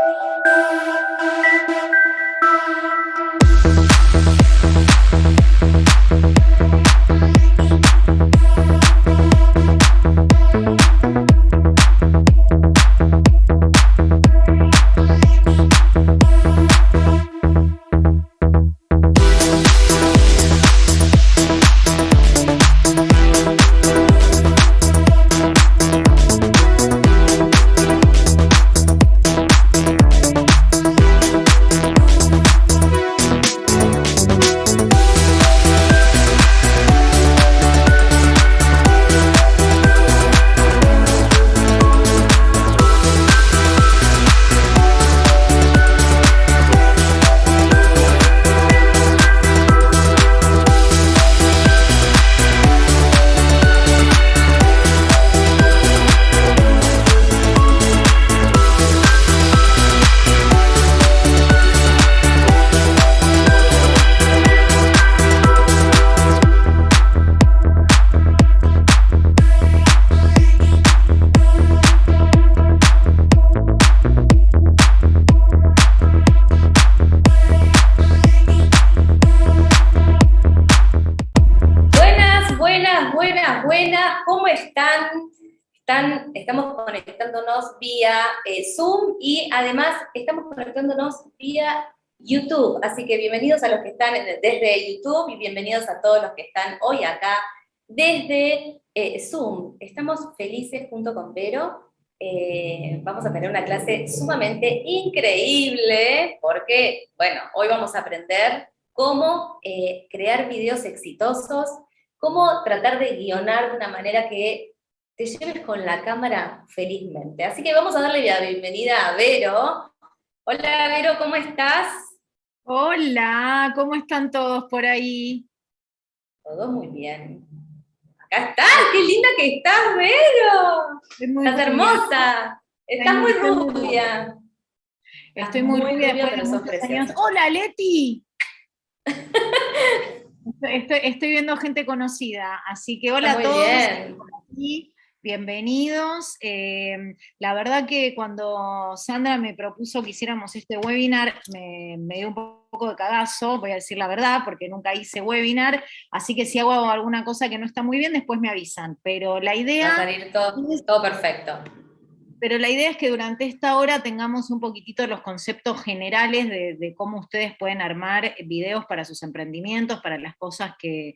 Thank you. A los que están desde YouTube y bienvenidos a todos los que están hoy acá desde eh, Zoom. Estamos felices junto con Vero. Eh, vamos a tener una clase sumamente increíble porque, bueno, hoy vamos a aprender cómo crear videos exitosos, cómo tratar de guionar de una manera que te lleves con la cámara felizmente. Así que vamos a darle la bienvenida a Vero. Hola Vero, ¿cómo estás? Hola, ¿cómo están todos por ahí? Todo muy bien. Acá estás, qué linda que estás, Vero. estás hermosa, estás muy rubia. Estoy muy, rubia, después ¡Hola, Leti! estoy, viendo gente conocida, así que hola a todos. Bien bienvenidos. Em, la verdad que cuando Sandra me propuso que hiciéramos este webinar, me, dio un poco de cagazo, voy a decir la verdad, porque nunca hice webinar, así que si hago alguna cosa que no está muy bien, después me avisan. Pero la idea... Va a salir todo perfecto pero la idea es que durante esta hora tengamos un poquitito los conceptos generales de, cómo ustedes pueden armar videos para sus emprendimientos, para las cosas que,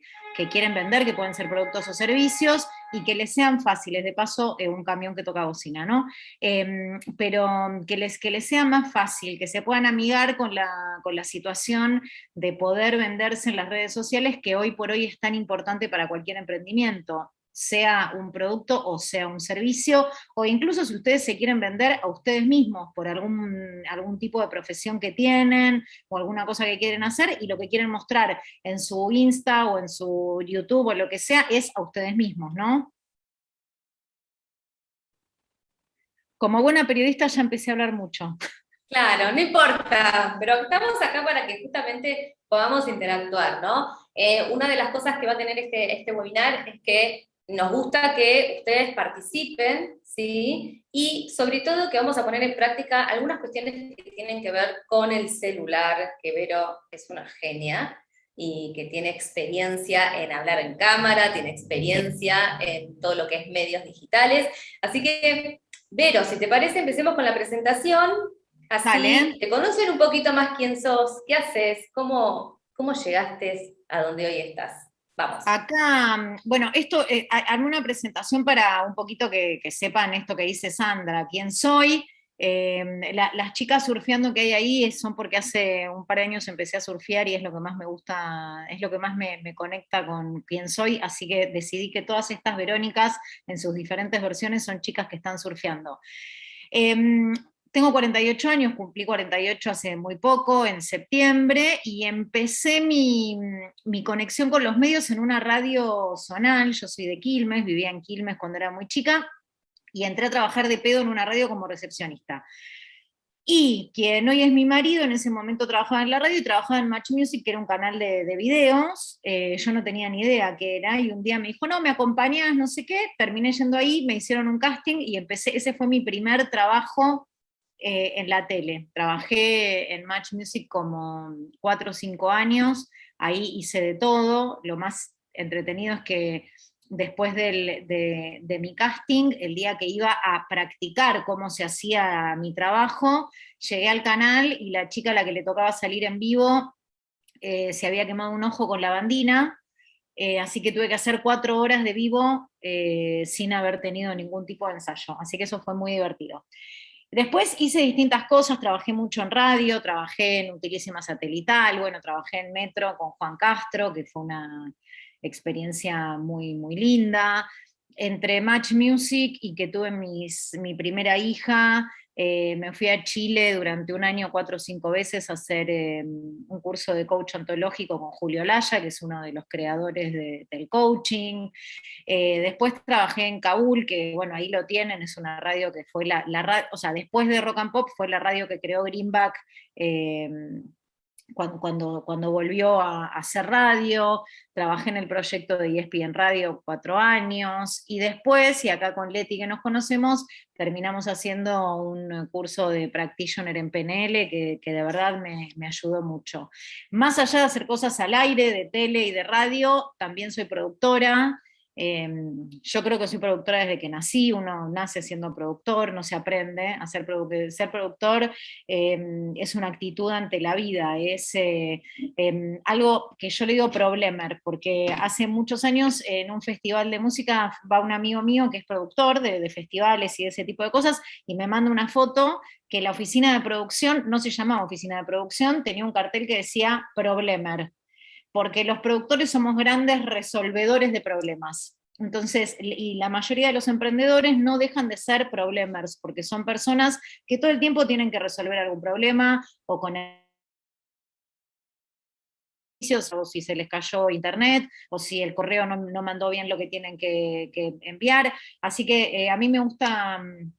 quieren vender, que pueden ser productos o servicios, y que les sean fáciles, de paso, eh, un camión que toca bocina, ¿no? Em, pero que les, que les sea más fácil, que se puedan amigar con la, con la situación de poder venderse en las redes sociales, que hoy por hoy es tan importante para cualquier emprendimiento sea un producto o sea un servicio, o incluso si ustedes se quieren vender a ustedes mismos por algún, algún tipo de profesión que tienen, o alguna cosa que quieren hacer, y lo que quieren mostrar en su Insta o en su YouTube o lo que sea, es a ustedes mismos, ¿no? Como buena periodista ya empecé a hablar mucho. Claro, no importa, pero estamos acá para que justamente podamos interactuar, ¿no? Eh, una de las cosas que va a tener este, este webinar es que nos gusta que ustedes participen, ¿sí? Y sobre todo que vamos a poner en práctica algunas cuestiones que tienen que ver con el celular, que Vero es una genia, y que tiene experiencia en hablar en cámara, tiene experiencia en todo lo que es medios digitales. Así que, Vero, si te parece, empecemos con la presentación. Así te conocen un poquito más quién sos, qué haces, cómo, cómo llegaste a donde hoy estás. Acá, bueno, esto, eh, una presentación para un poquito que, sepan esto que dice Sandra, quién soy. Em, las chicas surfeando que hay ahí son porque hace un par de años empecé a surfear y es lo que más me gusta, es lo que más me, conecta con quién soy, así que decidí que todas estas Verónicas en sus diferentes versiones son chicas que están surfeando. Em, tengo 48 años, cumplí 48 hace muy poco, en septiembre, y empecé mi, conexión con los medios en una radio zonal, yo soy de Quilmes, vivía en Quilmes cuando era muy chica, y entré a trabajar de pedo en una radio como recepcionista. Y quien hoy es mi marido, en ese momento trabajaba en la radio y trabajaba en Match Music, que era un canal de, videos, eh, yo no tenía ni idea qué era, y un día me dijo, no, me acompañas, no sé qué, terminé yendo ahí, me hicieron un casting y empecé, ese fue mi primer trabajo eh, en la tele. Trabajé en Match Music como cuatro o cinco años, ahí hice de todo, lo más entretenido es que después de, mi casting, el día que iba a practicar cómo se hacía mi trabajo, llegué al canal y la chica a la que le tocaba salir en vivo eh, se había quemado un ojo con la bandina, eh, así que tuve que hacer cuatro horas de vivo sin haber tenido ningún tipo de ensayo, así que eso fue muy divertido. Después hice distintas cosas, trabajé mucho en radio, trabajé en Utilísima Satelital, bueno, trabajé en Metro con Juan Castro, que fue una experiencia muy, muy linda. Entre Match Music y que tuve mis, mi primera hija, eh, me fui a Chile durante un año, cuatro o cinco veces, a hacer em, un curso de coach ontológico con Julio Laya, que es uno de los creadores del coaching. Eh, después trabajé en Kabul, que bueno, ahí lo tienen, es una radio que fue la, radio, o sea, después de Rock and Pop fue la radio que creó Greenback. Em, cuando, cuando, volvió a, hacer radio, trabajé en el proyecto de ESPN Radio cuatro años, y después, y acá con Leti que nos conocemos, terminamos haciendo un curso de practitioner en PNL que, que de verdad me, me, ayudó mucho. Más allá de hacer cosas al aire, de tele y de radio, también soy productora, Em, yo creo que soy productora desde que nací, uno nace siendo productor, no se aprende a ser, ser productor, em, es una actitud ante la vida, es eh, em, algo que yo le digo problemer, porque hace muchos años en un festival de música va un amigo mío que es productor de, de festivales y de ese tipo de cosas, y me manda una foto que la oficina de producción no se llamaba oficina de producción, tenía un cartel que decía problemer porque los productores somos grandes resolvedores de problemas. Entonces, y la mayoría de los emprendedores no dejan de ser problemers, porque son personas que todo el tiempo tienen que resolver algún problema, o con o si se les cayó internet, o si el correo no, mandó bien lo que tienen que, enviar. Así que eh, a mí me gusta mm,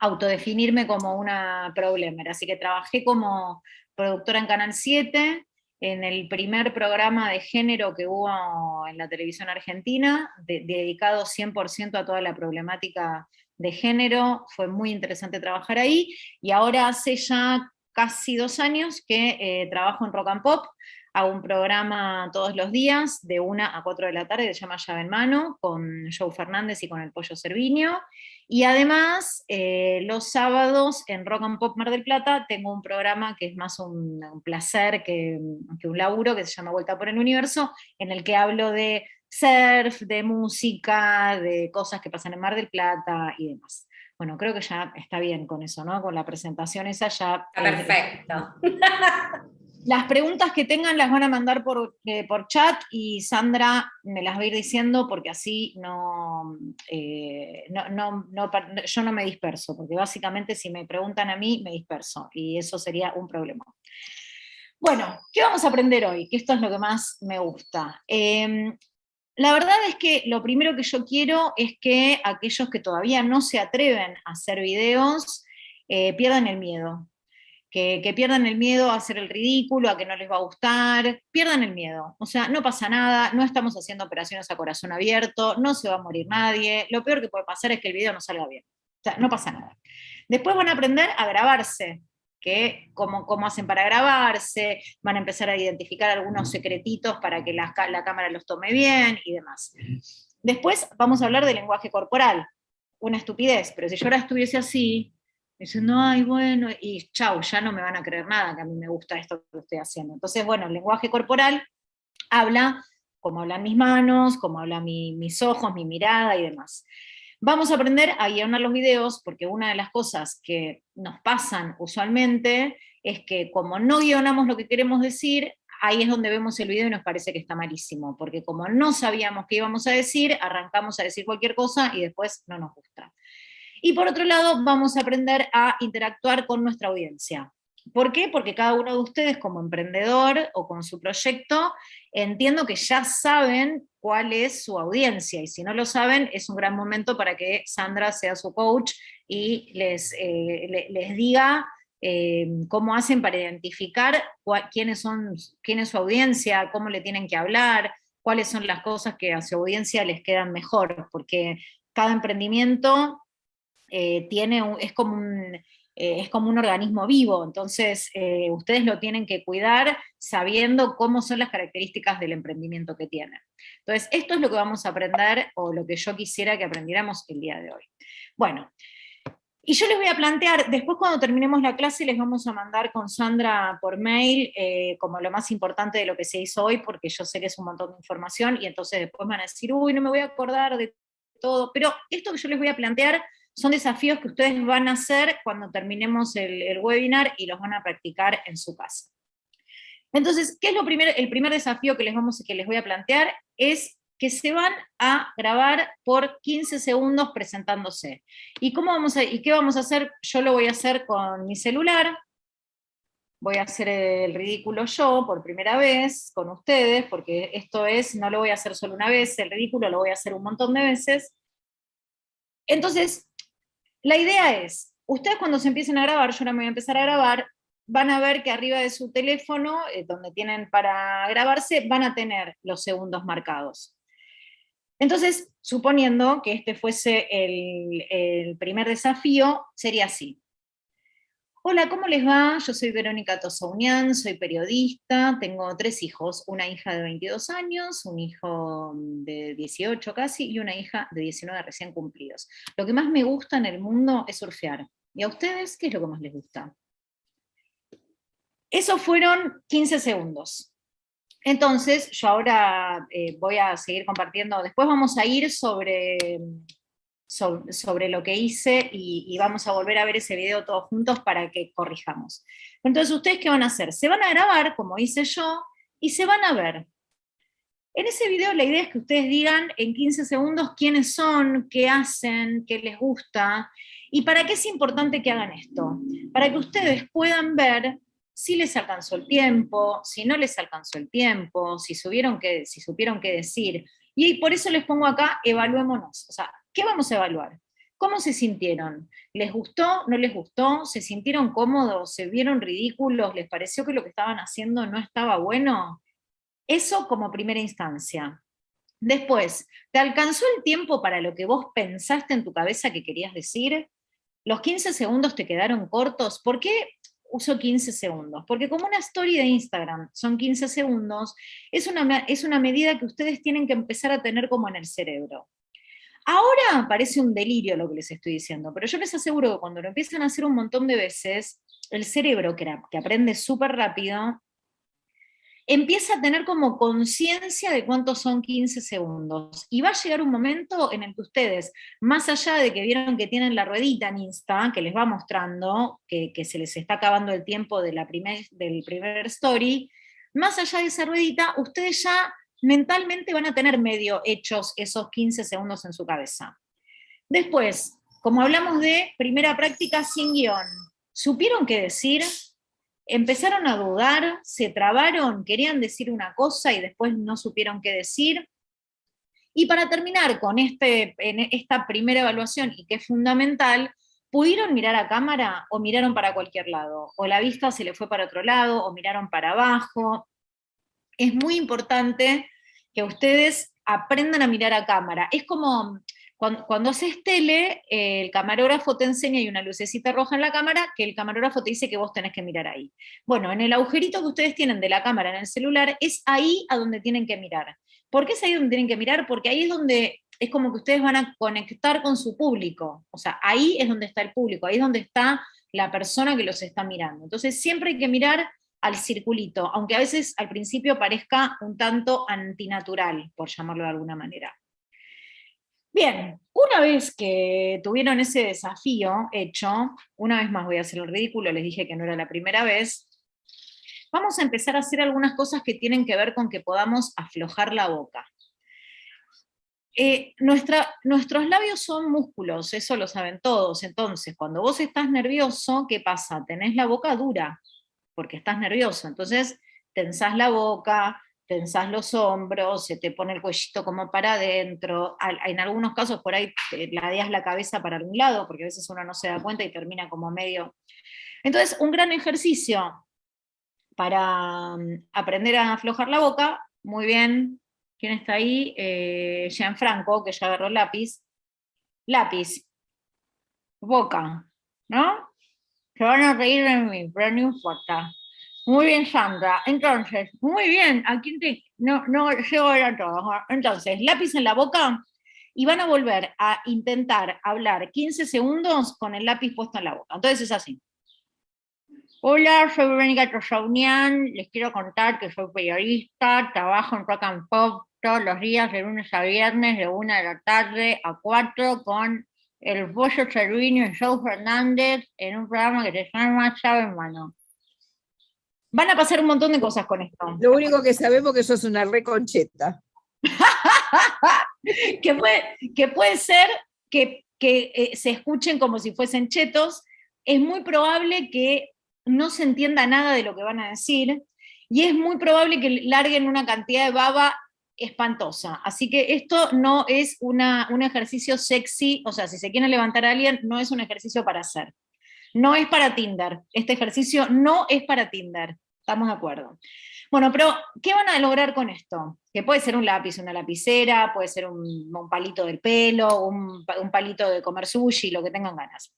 autodefinirme como una problemer, así que trabajé como productora en Canal 7, en el primer programa de género que hubo en la televisión argentina, dedicado 100% a toda la problemática de género, fue muy interesante trabajar ahí, y ahora hace ya casi dos años que eh, trabajo en Rock and Pop, Hago un programa todos los días, de una a 4 de la tarde, que se llama Llave en Mano, con Joe Fernández y con el Pollo Cerviño. Y además, eh, los sábados en Rock and Pop Mar del Plata tengo un programa que es más un, placer que, que, un laburo, que se llama Vuelta por el Universo, en el que hablo de surf, de música, de cosas que pasan en Mar del Plata y demás. Bueno, creo que ya está bien con eso, ¿no? Con la presentación esa ya... Perfecto. Las preguntas que tengan las van a mandar por, eh, por chat y Sandra me las va a ir diciendo porque así no, eh, no, yo no me disperso, porque básicamente si me preguntan a mí me disperso y eso sería un problema. Bueno, ¿qué vamos a aprender hoy? Que esto es lo que más me gusta. Em, la verdad es que lo primero que yo quiero es que aquellos que todavía no se atreven a hacer videos eh, pierdan el miedo que, pierdan el miedo a hacer el ridículo, a que no les va a gustar, pierdan el miedo. O sea, no pasa nada, no estamos haciendo operaciones a corazón abierto, no se va a morir nadie, lo peor que puede pasar es que el video no salga bien. O sea, no pasa nada. Después van a aprender a grabarse, que cómo, cómo hacen para grabarse, van a empezar a identificar algunos secretitos para que la, la cámara los tome bien y demás. Después vamos a hablar de lenguaje corporal, una estupidez, pero si yo ahora estuviese así, diciendo, ay, bueno, y chau, ya no me van a creer nada, que a mí me gusta esto que estoy haciendo. Entonces, bueno, el lenguaje corporal habla como hablan mis manos, como hablan mis ojos, mi mirada y demás. Vamos a aprender a guionar los videos, porque una de las cosas que nos pasan usualmente es que como no guionamos lo que queremos decir, ahí es donde vemos el video y nos parece que está malísimo, porque como no sabíamos qué íbamos a decir, arrancamos a decir cualquier cosa y después no nos gusta. Y por otro lado, vamos a aprender a interactuar con nuestra audiencia. ¿Por qué? Porque cada uno de ustedes como emprendedor o con su proyecto, entiendo que ya saben cuál es su audiencia, y si no lo saben, es un gran momento para que Sandra sea su coach y les, eh, diga eh, cómo hacen para identificar quiénes son, quién es su audiencia, cómo le tienen que hablar, cuáles son las cosas que a su audiencia les quedan mejor, porque cada emprendimiento eh, tiene es como eh, es como un organismo vivo, entonces eh, ustedes lo tienen que cuidar sabiendo cómo son las características del emprendimiento que tienen. Entonces, esto es lo que vamos a aprender, o lo que yo quisiera que aprendiéramos el día de hoy. Bueno, y yo les voy a plantear, después cuando terminemos la clase les vamos a mandar con Sandra por mail eh, como lo más importante de lo que se hizo hoy, porque yo sé que es un montón de información, y entonces después van a decir, uy, no me voy a acordar de todo, pero esto que yo les voy a plantear son desafíos que ustedes van a hacer cuando terminemos el, webinar y los van a practicar en su casa. Entonces, ¿qué es lo primero? El primer desafío que les, vamos, que les voy a plantear es que se van a grabar por 15 segundos presentándose. ¿Y, cómo vamos a, ¿Y qué vamos a hacer? Yo lo voy a hacer con mi celular, voy a hacer el ridículo yo por primera vez con ustedes, porque esto es, no lo voy a hacer solo una vez, el ridículo lo voy a hacer un montón de veces. Entonces, la idea es, ustedes cuando se empiecen a grabar, yo ahora me voy a empezar a grabar, van a ver que arriba de su teléfono, eh, donde tienen para grabarse, van a tener los segundos marcados. Entonces, suponiendo que este fuese el primer desafío, sería así. Hola, ¿cómo les va? Yo soy Verónica Tosaunian, soy periodista, tengo tres hijos, una hija de 22 años, un hijo de 18 casi, y una hija de 19 recién cumplidos. Lo que más me gusta en el mundo es surfear. ¿Y a ustedes qué es lo que más les gusta? Esos fueron 15 segundos. Entonces, yo ahora eh, voy a seguir compartiendo, después vamos a ir sobre sobre, lo que hice y, vamos a volver a ver ese video todos juntos para que corrijamos. Entonces, ¿ustedes qué van a hacer? Se van a grabar, como hice yo, y se van a ver. En ese video la idea es que ustedes digan en 15 segundos quiénes son, qué hacen, qué les gusta, y para qué es importante que hagan esto. Para que ustedes puedan ver si les alcanzó el tiempo, si no les alcanzó el tiempo, si, subieron que, si supieron qué decir. Y por eso les pongo acá, evaluémonos. O sea, ¿Qué vamos a evaluar? ¿Cómo se sintieron? ¿Les gustó? ¿No les gustó? ¿Se sintieron cómodos? ¿Se vieron ridículos? ¿Les pareció que lo que estaban haciendo no estaba bueno? Eso como primera instancia. Después, ¿te alcanzó el tiempo para lo que vos pensaste en tu cabeza que querías decir? ¿Los 15 segundos te quedaron cortos? ¿Por qué uso 15 segundos? Porque como una story de Instagram son 15 segundos, es una, es una medida que ustedes tienen que empezar a tener como en el cerebro. Ahora parece un delirio lo que les estoy diciendo, pero yo les aseguro que cuando lo empiezan a hacer un montón de veces, el cerebro, que, aprende súper rápido, empieza a tener como conciencia de cuántos son 15 segundos. Y va a llegar un momento en el que ustedes, más allá de que vieron que tienen la ruedita en Insta, que les va mostrando que, se les está acabando el tiempo de la del primer story, más allá de esa ruedita, ustedes ya mentalmente van a tener medio hechos esos 15 segundos en su cabeza. Después, como hablamos de primera práctica sin guion, ¿supieron qué decir? ¿Empezaron a dudar? ¿Se trabaron? ¿Querían decir una cosa y después no supieron qué decir? Y para terminar con este, esta primera evaluación, y que es fundamental, ¿pudieron mirar a cámara o miraron para cualquier lado? O la vista se le fue para otro lado, o miraron para abajo, es muy importante que ustedes aprendan a mirar a cámara. Es como cuando, haces tele, el camarógrafo te enseña, y una lucecita roja en la cámara, que el camarógrafo te dice que vos tenés que mirar ahí. Bueno, en el agujerito que ustedes tienen de la cámara en el celular, es ahí a donde tienen que mirar. ¿Por qué es ahí donde tienen que mirar? Porque ahí es donde es como que ustedes van a conectar con su público. O sea, ahí es donde está el público, ahí es donde está la persona que los está mirando. Entonces siempre hay que mirar al circulito, aunque a veces al principio parezca un tanto antinatural, por llamarlo de alguna manera. Bien, una vez que tuvieron ese desafío hecho, una vez más voy a hacer el ridículo, les dije que no era la primera vez, vamos a empezar a hacer algunas cosas que tienen que ver con que podamos aflojar la boca. Eh, nuestros labios son músculos, eso lo saben todos, entonces cuando vos estás nervioso, ¿qué pasa? Tenés la boca dura, porque estás nervioso. Entonces tensás la boca, tensás los hombros, se te pone el cuellito como para adentro, en algunos casos por ahí ladeas la cabeza para algún lado, porque a veces uno no se da cuenta y termina como medio... Entonces, un gran ejercicio para mm, aprender a aflojar la boca, muy bien, ¿quién está ahí? Eh, Gianfranco, que ya agarró lápiz. Lápiz, boca, ¿no? Se van a reír de mí, pero no importa. Muy bien, Sandra. Entonces, muy bien. Aquí no, no llego a todos. Entonces, lápiz en la boca y van a volver a intentar hablar 15 segundos con el lápiz puesto en la boca. Entonces es así. Hola, soy Verónica Trosaunian, les quiero contar que soy periodista, trabajo en Rock and Pop todos los días de lunes a viernes de 1 de la tarde a 4 con el Bollo Cervino y Joe Fernández en un programa que se llama Llave en Mano. Van a pasar un montón de cosas con esto. Lo único que sabemos es que sos una reconcheta. que, puede, que puede ser que, eh, se escuchen como si fuesen chetos. Es muy probable que no se entienda nada de lo que van a decir, y es muy probable que larguen una cantidad de baba espantosa. Así que esto no es una, un ejercicio sexy, o sea, si se quiere levantar a alguien, no es un ejercicio para hacer. No es para Tinder. Este ejercicio no es para Tinder. ¿Estamos de acuerdo? Bueno, pero ¿qué van a lograr con esto? Que puede ser un lápiz, una lapicera, puede ser un, palito del pelo, un, un palito de comer sushi, lo que tengan ganas.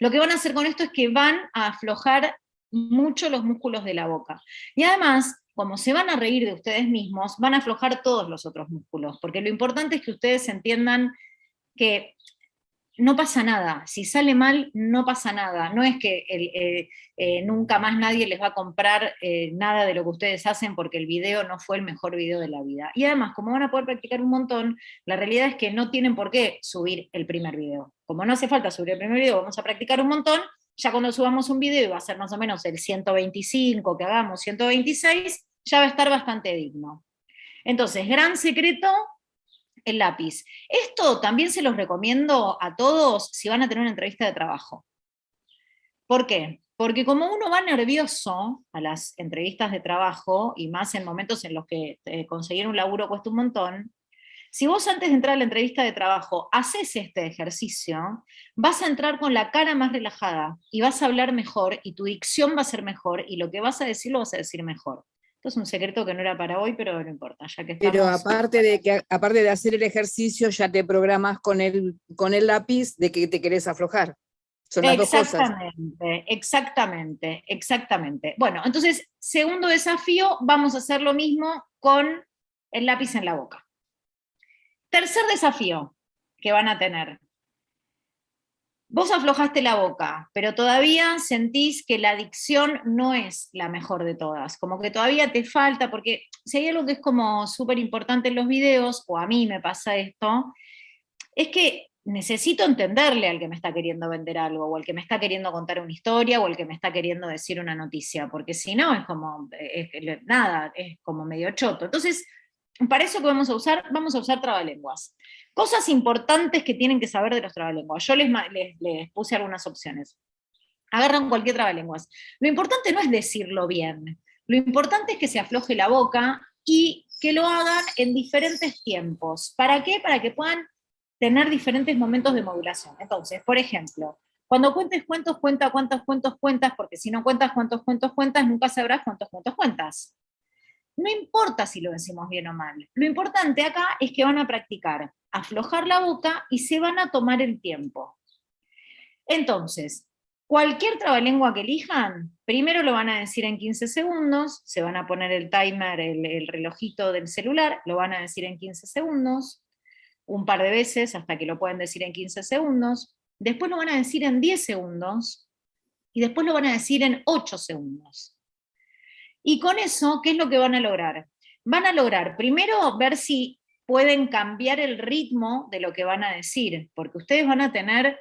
Lo que van a hacer con esto es que van a aflojar mucho los músculos de la boca. Y además, como se van a reír de ustedes mismos, van a aflojar todos los otros músculos, porque lo importante es que ustedes entiendan que no pasa nada, si sale mal, no pasa nada, no es que eh, nunca más nadie les va a comprar eh, nada de lo que ustedes hacen porque el video no fue el mejor video de la vida. Y además, como van a poder practicar un montón, la realidad es que no tienen por qué subir el primer video. Como no hace falta subir el primer video, vamos a practicar un montón, ya cuando subamos un video va a ser más o menos el 125, que hagamos 126, ya va a estar bastante digno. Entonces, gran secreto, el lápiz. Esto también se los recomiendo a todos si van a tener una entrevista de trabajo. ¿Por qué? Porque como uno va nervioso a las entrevistas de trabajo, y más en momentos en los que eh, conseguir un laburo cuesta un montón, si vos antes de entrar a la entrevista de trabajo haces este ejercicio, vas a entrar con la cara más relajada y vas a hablar mejor y tu dicción va a ser mejor y lo que vas a decir lo vas a decir mejor. Esto es un secreto que no era para hoy, pero no importa, ya que Pero aparte de, que, aparte de hacer el ejercicio, ya te programas con el, con el lápiz de que te querés aflojar. Son las exactamente, dos cosas. exactamente, exactamente. Bueno, entonces, segundo desafío, vamos a hacer lo mismo con el lápiz en la boca. Tercer desafío que van a tener, Vos aflojaste la boca, pero todavía sentís que la dicción no es la mejor de todas, como que todavía te falta, porque si hay algo que es como súper importante en los videos, o a mí me pasa esto, es que necesito entenderle al que me está queriendo vender algo, o al que me está queriendo contar una historia, o al que me está queriendo decir una noticia, porque si no es como, nada, es como medio choto. Entonces, para eso que vamos a usar, vamos a usar trabalenguas. Cosas importantes que tienen que saber de los trabalenguas. Yo les, les, puse algunas opciones. Agarran cualquier trabalenguas. Lo importante no es decirlo bien, lo importante es que se afloje la boca y que lo hagan en diferentes tiempos. ¿Para qué? Para que puedan tener diferentes momentos de modulación. Entonces, por ejemplo, cuando cuentes cuentos, cuenta cuántos cuentos cuentas, porque si no cuentas cuántos cuentos cuentas, nunca sabrás cuántos cuentos cuentas. No importa si lo decimos bien o mal. Lo importante acá es que van a practicar aflojar la boca y se van a tomar el tiempo. Entonces, cualquier trabalengua que elijan, primero lo van a decir en 15 segundos, se van a poner el timer, el, relojito del celular, lo van a decir en 15 segundos, un par de veces hasta que lo pueden decir en 15 segundos, después lo van a decir en 10 segundos, y después lo van a decir en 8 segundos. Y con eso, ¿qué es lo que van a lograr? Van a lograr primero ver si pueden cambiar el ritmo de lo que van a decir, porque ustedes van a tener,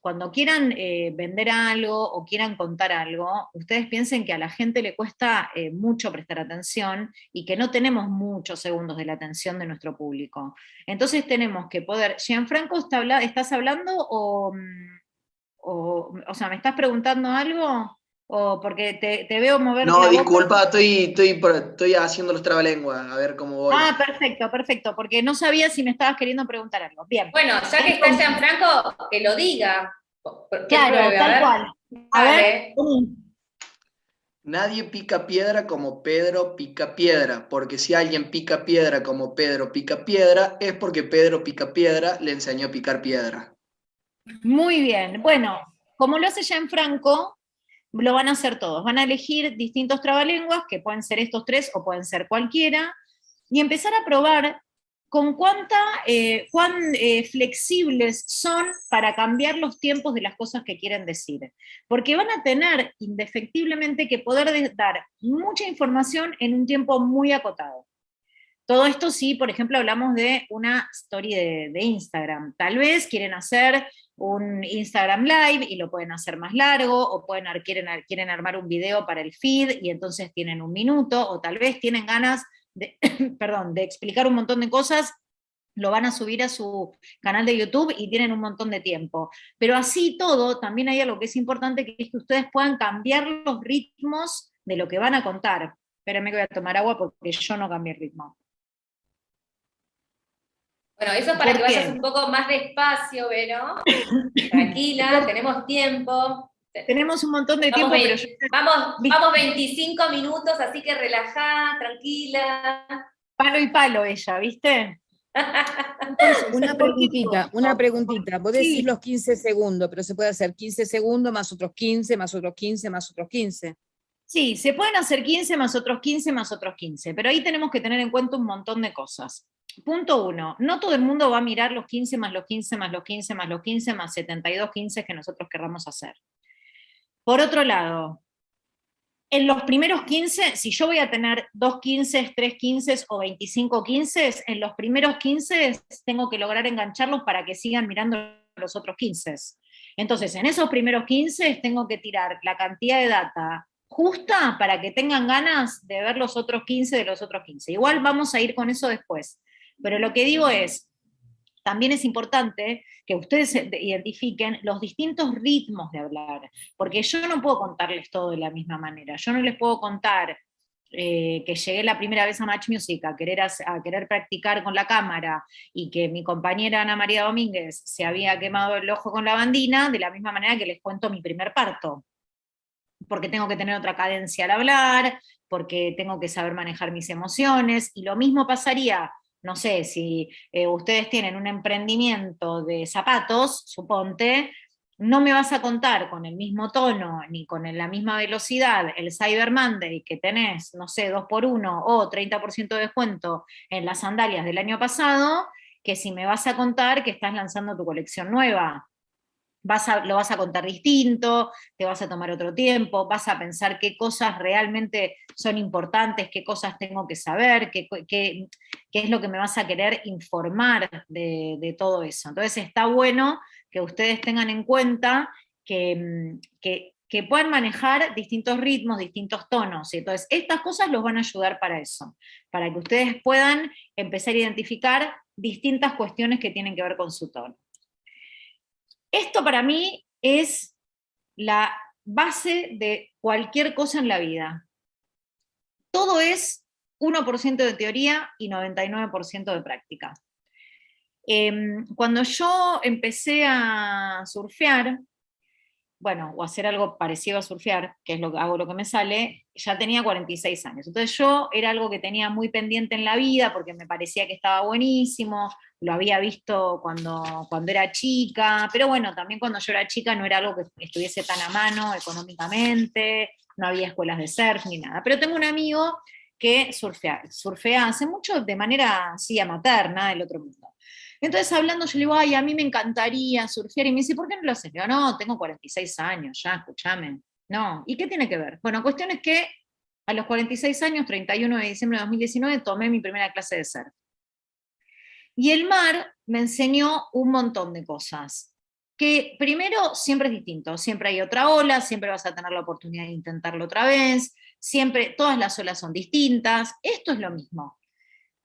cuando quieran eh, vender algo o quieran contar algo, ustedes piensen que a la gente le cuesta eh, mucho prestar atención y que no tenemos muchos segundos de la atención de nuestro público. Entonces tenemos que poder, Gianfranco, ¿estás hablando o, mm, o, o sea, ¿me estás preguntando algo? O porque te, veo mover. No, disculpa, estoy, estoy, estoy haciendo los trabalenguas, a ver cómo voy. Ah, perfecto, perfecto, porque no sabía si me estabas queriendo preguntar algo. Bien. Bueno, ya que está Gianfranco, que lo diga. Claro, tal cual. A ver. Nadie pica piedra como Pedro pica piedra, porque si alguien pica piedra como Pedro pica piedra, es porque Pedro pica piedra le enseñó a picar piedra. Muy bien, bueno, Como lo hace ya en Franco, lo van a hacer todos. Van a elegir distintos trabalenguas, que pueden ser estos tres o pueden ser cualquiera, y empezar a probar con cuánta, eh, cuán eh, flexibles son para cambiar los tiempos de las cosas que quieren decir. Porque van a tener indefectiblemente que poder dar mucha información en un tiempo muy acotado. Todo esto sí, por ejemplo, hablamos de una story de, Instagram. Tal vez quieren hacer un Instagram Live y lo pueden hacer más largo, o pueden, quieren, quieren armar un video para el feed y entonces tienen un minuto, o tal vez tienen ganas de, perdón, de explicar un montón de cosas, lo van a subir a su canal de YouTube y tienen un montón de tiempo. Pero así todo, también hay algo que es importante, que es que ustedes puedan cambiar los ritmos de lo que van a contar. Espérenme que voy a tomar agua porque yo no cambié el ritmo. Bueno, eso para que vayas un poco más despacio, Vero. Tranquila, tenemos tiempo. Tenemos un montón de tiempo, pero vamos, vamos 25 minutos, así que relajá, tranquila. Palo y palo ella, ¿viste? una preguntita, una preguntita. Vos decís los 15 segundos, pero se puede hacer 15 segundos más otros 15, más otros 15, más otros 15. Sí, se pueden hacer 15 más otros 15 más otros 15, pero ahí tenemos que tener en cuenta un montón de cosas. Punto uno, no todo el mundo va a mirar los 15 más los 15 más los 15 más los 15 más 72 15 que nosotros querramos hacer. Por otro lado, en los primeros 15, si yo voy a tener dos 15, tres 15 o 25 15, en los primeros 15 tengo que lograr engancharlos para que sigan mirando los otros 15. Entonces, en esos primeros 15 tengo que tirar la cantidad de data justa para que tengan ganas de ver los otros 15 de los otros 15. Igual vamos a ir con eso después. Pero lo que digo es, también es importante que ustedes identifiquen los distintos ritmos de hablar, porque yo no puedo contarles todo de la misma manera, yo no les puedo contar eh, que llegué la primera vez a Match Music querer, a querer practicar con la cámara y que mi compañera Ana María Domínguez se había quemado el ojo con la bandina, de la misma manera que les cuento mi primer parto, porque tengo que tener otra cadencia al hablar, porque tengo que saber manejar mis emociones, y lo mismo pasaría no sé, si eh, ustedes tienen un emprendimiento de zapatos, suponte, no me vas a contar con el mismo tono ni con la misma velocidad el Cyber Monday que tenés, no sé, 2 por 1 o 30% de descuento en las sandalias del año pasado, que si me vas a contar que estás lanzando tu colección nueva lo vas a contar distinto, te vas a tomar otro tiempo, vas a pensar qué cosas realmente son importantes, qué cosas tengo que saber, qué, es lo que me vas a querer informar de, todo eso. Entonces está bueno que ustedes tengan en cuenta que, que, puedan manejar distintos ritmos, distintos tonos. Entonces, estas cosas los van a ayudar para eso, para que ustedes puedan empezar a identificar distintas cuestiones que tienen que ver con su tono. Esto para mí es la base de cualquier cosa en la vida. Todo es 1% de teoría y 99% de práctica. Em, cuando yo empecé a surfear, bueno, o hacer algo parecido a surfear, que es lo que hago lo que me sale, ya tenía 46 años. Entonces yo era algo que tenía muy pendiente en la vida porque me parecía que estaba buenísimo, lo había visto cuando, cuando era chica, pero bueno, también cuando yo era chica no era algo que estuviese tan a mano económicamente, no había escuelas de surf ni nada. Pero tengo un amigo que surfea, surfea hace mucho de manera así amaterna del otro mundo. Entonces hablando yo le digo, ay, a mí me encantaría surfear, y me dice, ¿por qué no lo haces? Yo, no, tengo 46 años, ya, escúchame. No, ¿y qué tiene que ver? Bueno, cuestión es que a los 46 años, 31 de diciembre de 2019, tomé mi primera clase de surf. Y el mar me enseñó un montón de cosas, que primero siempre es distinto, siempre hay otra ola, siempre vas a tener la oportunidad de intentarlo otra vez, siempre, todas las olas son distintas, esto es lo mismo.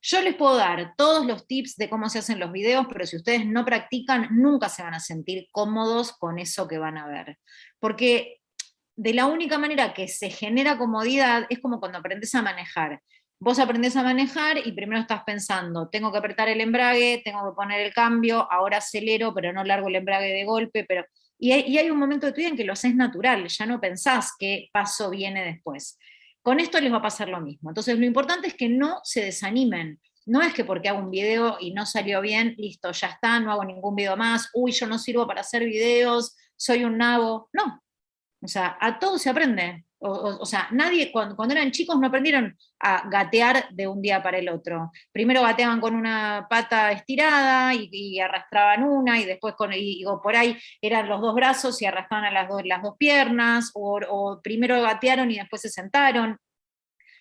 Yo les puedo dar todos los tips de cómo se hacen los videos, pero si ustedes no practican, nunca se van a sentir cómodos con eso que van a ver. Porque de la única manera que se genera comodidad es como cuando aprendes a manejar. Vos aprendés a manejar y primero estás pensando, tengo que apretar el embrague, tengo que poner el cambio, ahora acelero, pero no largo el embrague de golpe, pero... Y hay, y hay un momento de tu vida en que lo haces natural, ya no pensás qué paso viene después. Con esto les va a pasar lo mismo. Entonces lo importante es que no se desanimen. No es que porque hago un video y no salió bien, listo, ya está, no hago ningún video más, uy, yo no sirvo para hacer videos, soy un nabo, no. O sea, a todo se aprende. O, sea, nadie, cuando, eran chicos no aprendieron a gatear de un día para el otro. Primero gateaban con una pata estirada y, arrastraban una, y después con, por ahí eran los dos brazos y arrastraban las dos, las dos piernas, o, o primero gatearon y después se sentaron.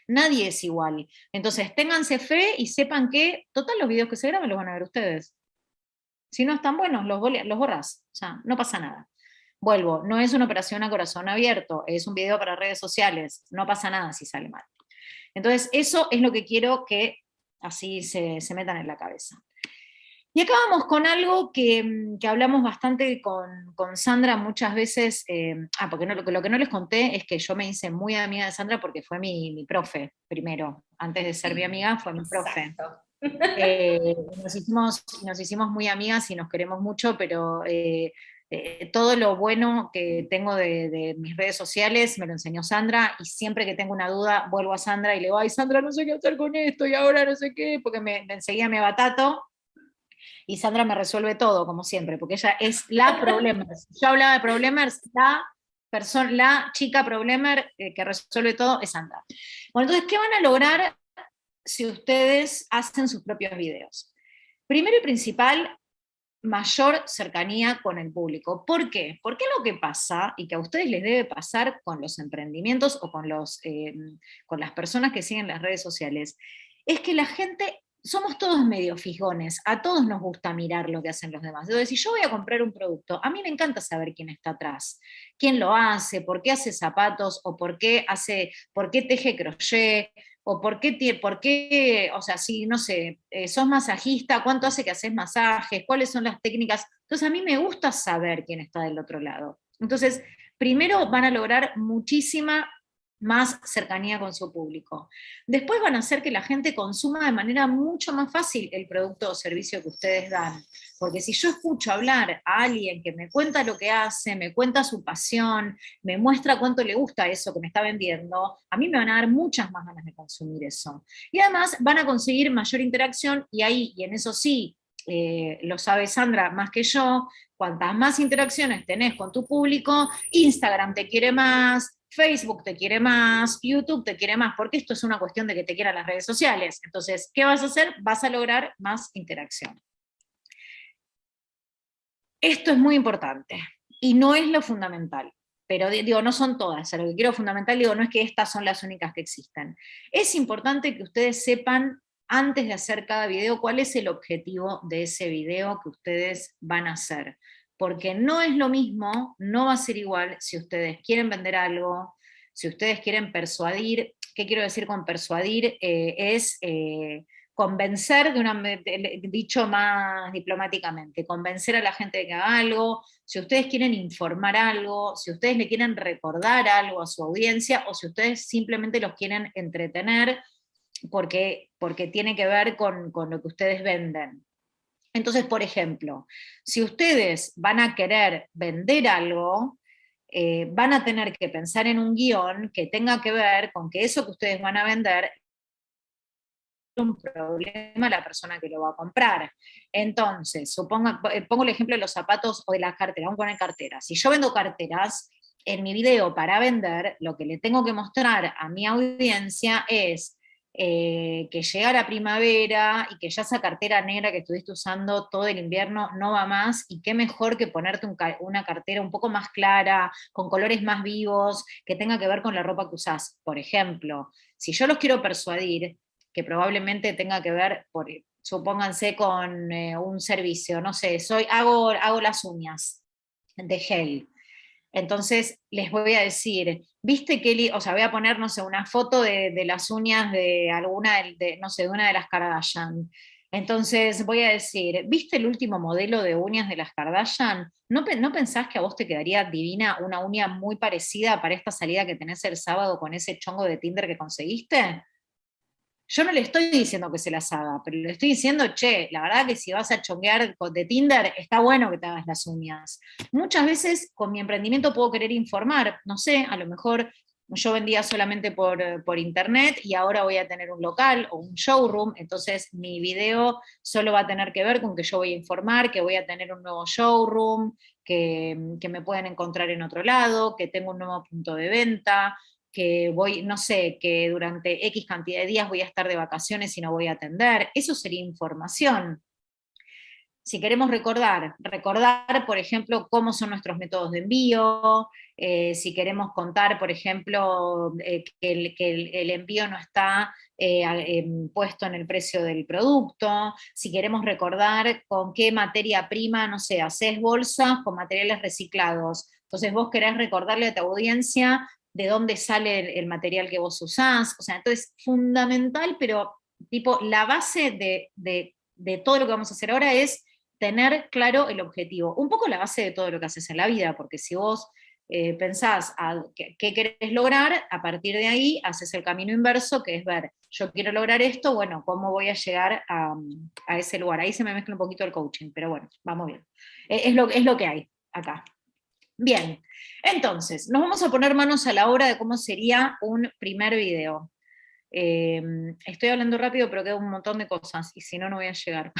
Nadie es igual. Entonces, ténganse fe y sepan que, total, los videos que se graban los van a ver ustedes. Si no están buenos, los, los borras. O sea, no pasa nada. Vuelvo, no es una operación a corazón abierto, es un video para redes sociales, no pasa nada si sale mal. Entonces, eso es lo que quiero que así se, metan en la cabeza. Y acá vamos con algo que, mm, hablamos bastante con, Sandra muchas veces, eh, ah, porque lo, que no les conté es que yo me hice muy amiga de Sandra porque fue mi, profe primero, antes de ser mi amiga fue mi profe. Eh, nos, hicimos, nos hicimos muy amigas y nos queremos mucho, pero eh, eh, todo lo bueno que tengo de, mis redes sociales me lo enseñó Sandra y siempre que tengo una duda vuelvo a Sandra y le digo, ay Sandra, no sé qué hacer con esto y ahora no sé qué, porque me, enseguida me batato y Sandra me resuelve todo, como siempre, porque ella es la problemer. Yo hablaba de problemers, la, persona, la chica problemer eh, que resuelve todo es Sandra. Bueno, entonces, ¿qué van a lograr si ustedes hacen sus propios videos? Primero y principal, mayor cercanía con el público. ¿Por qué? Porque lo que pasa, y que a ustedes les debe pasar con los emprendimientos o con, los, eh, con las personas que siguen las redes sociales, es que la gente, somos todos medio fijones, a todos nos gusta mirar lo que hacen los demás. Si yo voy a comprar un producto, a mí me encanta saber quién está atrás, quién lo hace, por qué hace zapatos, o por qué, hace, por qué teje crochet, o por qué, por qué, o sea, si, no sé, eh, sos masajista, cuánto hace que haces masajes, cuáles son las técnicas. Entonces a mí me gusta saber quién está del otro lado. Entonces, primero van a lograr muchísima más cercanía con su público. Después van a hacer que la gente consuma de manera mucho más fácil el producto o servicio que ustedes dan. Porque si yo escucho hablar a alguien que me cuenta lo que hace, me cuenta su pasión, me muestra cuánto le gusta eso que me está vendiendo, a mí me van a dar muchas más ganas de consumir eso. Y además van a conseguir mayor interacción y ahí, y en eso sí, eh, lo sabe Sandra más que yo, cuantas más interacciones tenés con tu público, Instagram te quiere más, Facebook te quiere más, YouTube te quiere más, porque esto es una cuestión de que te quieran las redes sociales. Entonces, ¿qué vas a hacer? Vas a lograr más interacción. Esto es muy importante y no es lo fundamental, pero digo, no son todas, lo que quiero fundamental digo, no es que estas son las únicas que existen. Es importante que ustedes sepan antes de hacer cada video cuál es el objetivo de ese video que ustedes van a hacer porque no es lo mismo, no va a ser igual si ustedes quieren vender algo, si ustedes quieren persuadir, ¿qué quiero decir con persuadir? Eh, es eh, convencer, de una, dicho más diplomáticamente, convencer a la gente de que haga algo, si ustedes quieren informar algo, si ustedes le quieren recordar algo a su audiencia, o si ustedes simplemente los quieren entretener, porque, porque tiene que ver con, con lo que ustedes venden. Entonces, por ejemplo, si ustedes van a querer vender algo, eh, van a tener que pensar en un guion que tenga que ver con que eso que ustedes van a vender un problema a la persona que lo va a comprar. Entonces, suponga, eh, pongo el ejemplo de los zapatos o de las carteras, vamos a poner carteras. Si yo vendo carteras, en mi video para vender, lo que le tengo que mostrar a mi audiencia es eh, que llega la primavera y que ya esa cartera negra que estuviste usando todo el invierno no va más, y qué mejor que ponerte una cartera un poco más clara, con colores más vivos, que tenga que ver con la ropa que usás. Por ejemplo, si yo los quiero persuadir, que probablemente tenga que ver, por, supónganse con eh, un servicio, no sé, soy, hago, hago las uñas de gel, entonces les voy a decir, viste que, o sea, voy a poner, no sé, una foto de, las uñas de alguna, de, no sé, de una de las Kardashian. Entonces voy a decir, ¿viste el último modelo de uñas de las Kardashian? ¿No, ¿No pensás que a vos te quedaría divina una uña muy parecida para esta salida que tenés el sábado con ese chongo de Tinder que conseguiste? Yo no le estoy diciendo que se las haga, pero le estoy diciendo, che, la verdad que si vas a chonguear de Tinder, está bueno que te hagas las uñas. Muchas veces con mi emprendimiento puedo querer informar, no sé, a lo mejor yo vendía solamente por, por, internet y ahora voy a tener un local o un showroom, entonces mi video solo va a tener que ver con que yo voy a informar, que voy a tener un nuevo showroom, que, que me pueden encontrar en otro lado, que tengo un nuevo punto de venta, que voy, no sé, que durante X cantidad de días voy a estar de vacaciones y no voy a atender, eso sería información. Si queremos recordar, recordar, por ejemplo, cómo son nuestros métodos de envío, eh, si queremos contar, por ejemplo, eh, que, el, envío no está eh, em, puesto en el precio del producto, si queremos recordar con qué materia prima, no sé, haces bolsas con materiales reciclados, entonces vos querés recordarle a tu audiencia de dónde sale el, material que vos usás, o sea, entonces fundamental, pero tipo, la base de, de todo lo que vamos a hacer ahora es tener claro el objetivo. Un poco la base de todo lo que haces en la vida, porque si vos eh, pensás a qué, querés lograr, a partir de ahí haces el camino inverso, que es ver, yo quiero lograr esto, bueno, ¿cómo voy a llegar a, ese lugar? Ahí se me mezcla un poquito el coaching, pero bueno, vamos bien. es, lo, es lo que hay acá. Bien, entonces, nos vamos a poner manos a la obra de cómo sería un primer video. Eh, estoy hablando rápido, pero queda un montón de cosas, y si no, no voy a llegar.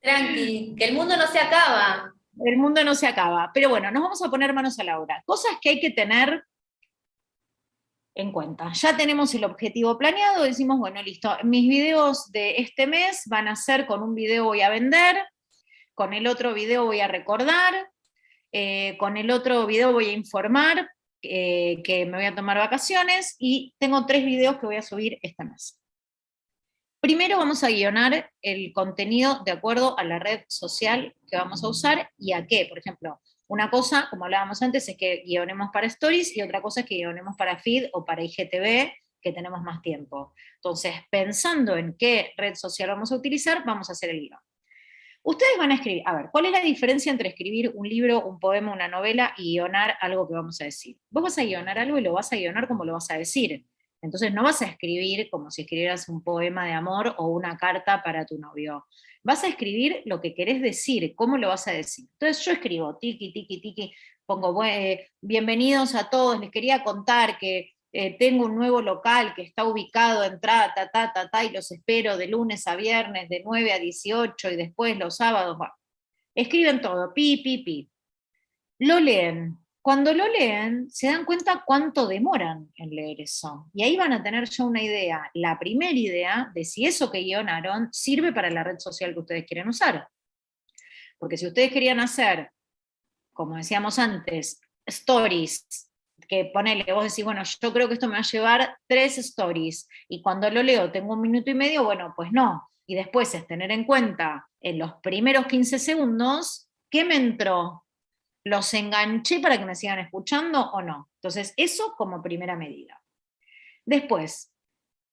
Tranqui, que el mundo no se acaba. El mundo no se acaba. Pero bueno, nos vamos a poner manos a la obra. Cosas que hay que tener en cuenta. Ya tenemos el objetivo planeado, decimos, bueno, listo, mis videos de este mes van a ser con un video voy a vender, con el otro video voy a recordar, eh, con el otro video voy a informar eh, que me voy a tomar vacaciones, y tengo tres videos que voy a subir este mes. Primero vamos a guionar el contenido de acuerdo a la red social que vamos a usar y a qué. Por ejemplo, una cosa, como hablábamos antes, es que guionemos para Stories y otra cosa es que guionemos para Feed o para IGTV, que tenemos más tiempo. Entonces, pensando en qué red social vamos a utilizar, vamos a hacer el guion. Ustedes van a escribir, a ver, ¿cuál es la diferencia entre escribir un libro, un poema, una novela y guionar algo que vamos a decir? Vos vas a guionar algo y lo vas a guionar como lo vas a decir. Entonces no vas a escribir como si escribieras un poema de amor o una carta para tu novio. Vas a escribir lo que querés decir, cómo lo vas a decir. Entonces yo escribo, tiki, tiki, tiki, pongo, bienvenidos a todos, les quería contar que eh, tengo un nuevo local que está ubicado en ta, ta, ta, ta, y los espero de lunes a viernes, de 9 a 18, y después los sábados, escriben todo, pi, pi, pi. Lo leen, cuando lo leen, se dan cuenta cuánto demoran en leer eso. Y ahí van a tener ya una idea, la primera idea de si eso que guionaron sirve para la red social que ustedes quieren usar. Porque si ustedes querían hacer, como decíamos antes, stories, que ponele, vos decís, bueno, yo creo que esto me va a llevar tres stories, y cuando lo leo tengo un minuto y medio, bueno, pues no. Y después es tener en cuenta en los primeros 15 segundos, ¿qué me entró? ¿Los enganché para que me sigan escuchando o no? Entonces, eso como primera medida. Después,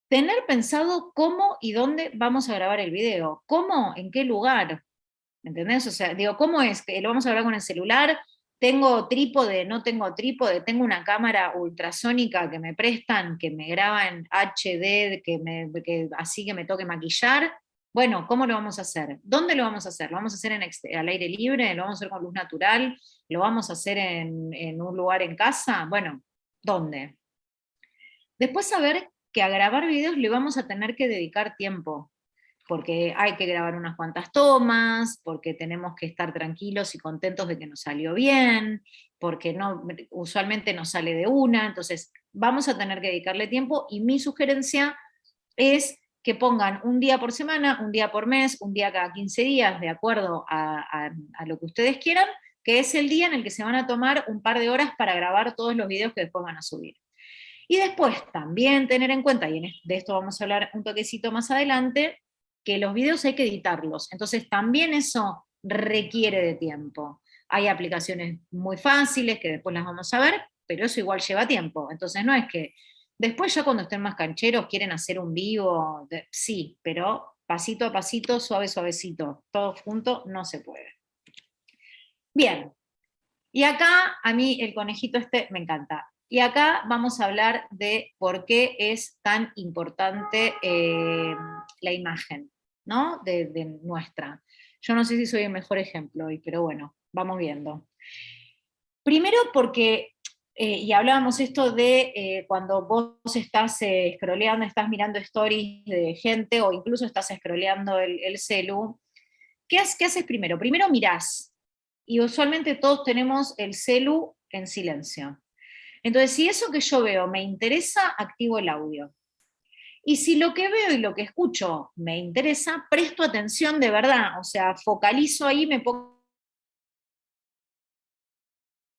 tener pensado cómo y dónde vamos a grabar el video. ¿Cómo? ¿En qué lugar? ¿Entendés? O sea, digo, ¿cómo es? ¿Lo vamos a grabar con el celular? ¿Tengo trípode? ¿No tengo trípode? ¿Tengo una cámara ultrasónica que me prestan, que me graba en HD, que, así que me toque maquillar? Bueno, ¿cómo lo vamos a hacer? ¿Dónde lo vamos a hacer? ¿Lo vamos a hacer en al aire libre? ¿Lo vamos a hacer con luz natural? ¿Lo vamos a hacer en, un lugar en casa? Bueno, ¿dónde? Después saber que a grabar videos le vamos a tener que dedicar tiempo, porque hay que grabar unas cuantas tomas, porque tenemos que estar tranquilos y contentos de que nos salió bien, porque no, usualmente nos sale de una, entonces vamos a tener que dedicarle tiempo, y mi sugerencia es que pongan un día por semana, un día por mes, un día cada 15 días, de acuerdo a, lo que ustedes quieran, que es el día en el que se van a tomar un par de horas para grabar todos los videos que después van a subir. Y después también tener en cuenta, y de esto vamos a hablar un toquecito más adelante, que los videos hay que editarlos, entonces también eso requiere de tiempo. Hay aplicaciones muy fáciles que después las vamos a ver, pero eso igual lleva tiempo, entonces no es que Después ya cuando estén más cancheros, quieren hacer un vivo, sí, pero pasito a pasito, suave, suavecito, todo junto, no se puede. Bien, y acá a mí el conejito este me encanta. Y acá vamos a hablar de por qué es tan importante eh, la imagen, ¿no? De, nuestra. Yo no sé si soy el mejor ejemplo hoy, pero bueno, vamos viendo. Primero porque eh, y hablábamos esto de eh, cuando vos estás eh, scrolleando, estás mirando stories de gente, o incluso estás scrolleando el, el celu, ¿qué, ¿qué haces primero? Primero mirás, y usualmente todos tenemos el celu en silencio. Entonces, si eso que yo veo me interesa, activo el audio. Y si lo que veo y lo que escucho me interesa, presto atención de verdad, o sea, focalizo ahí, me pongo...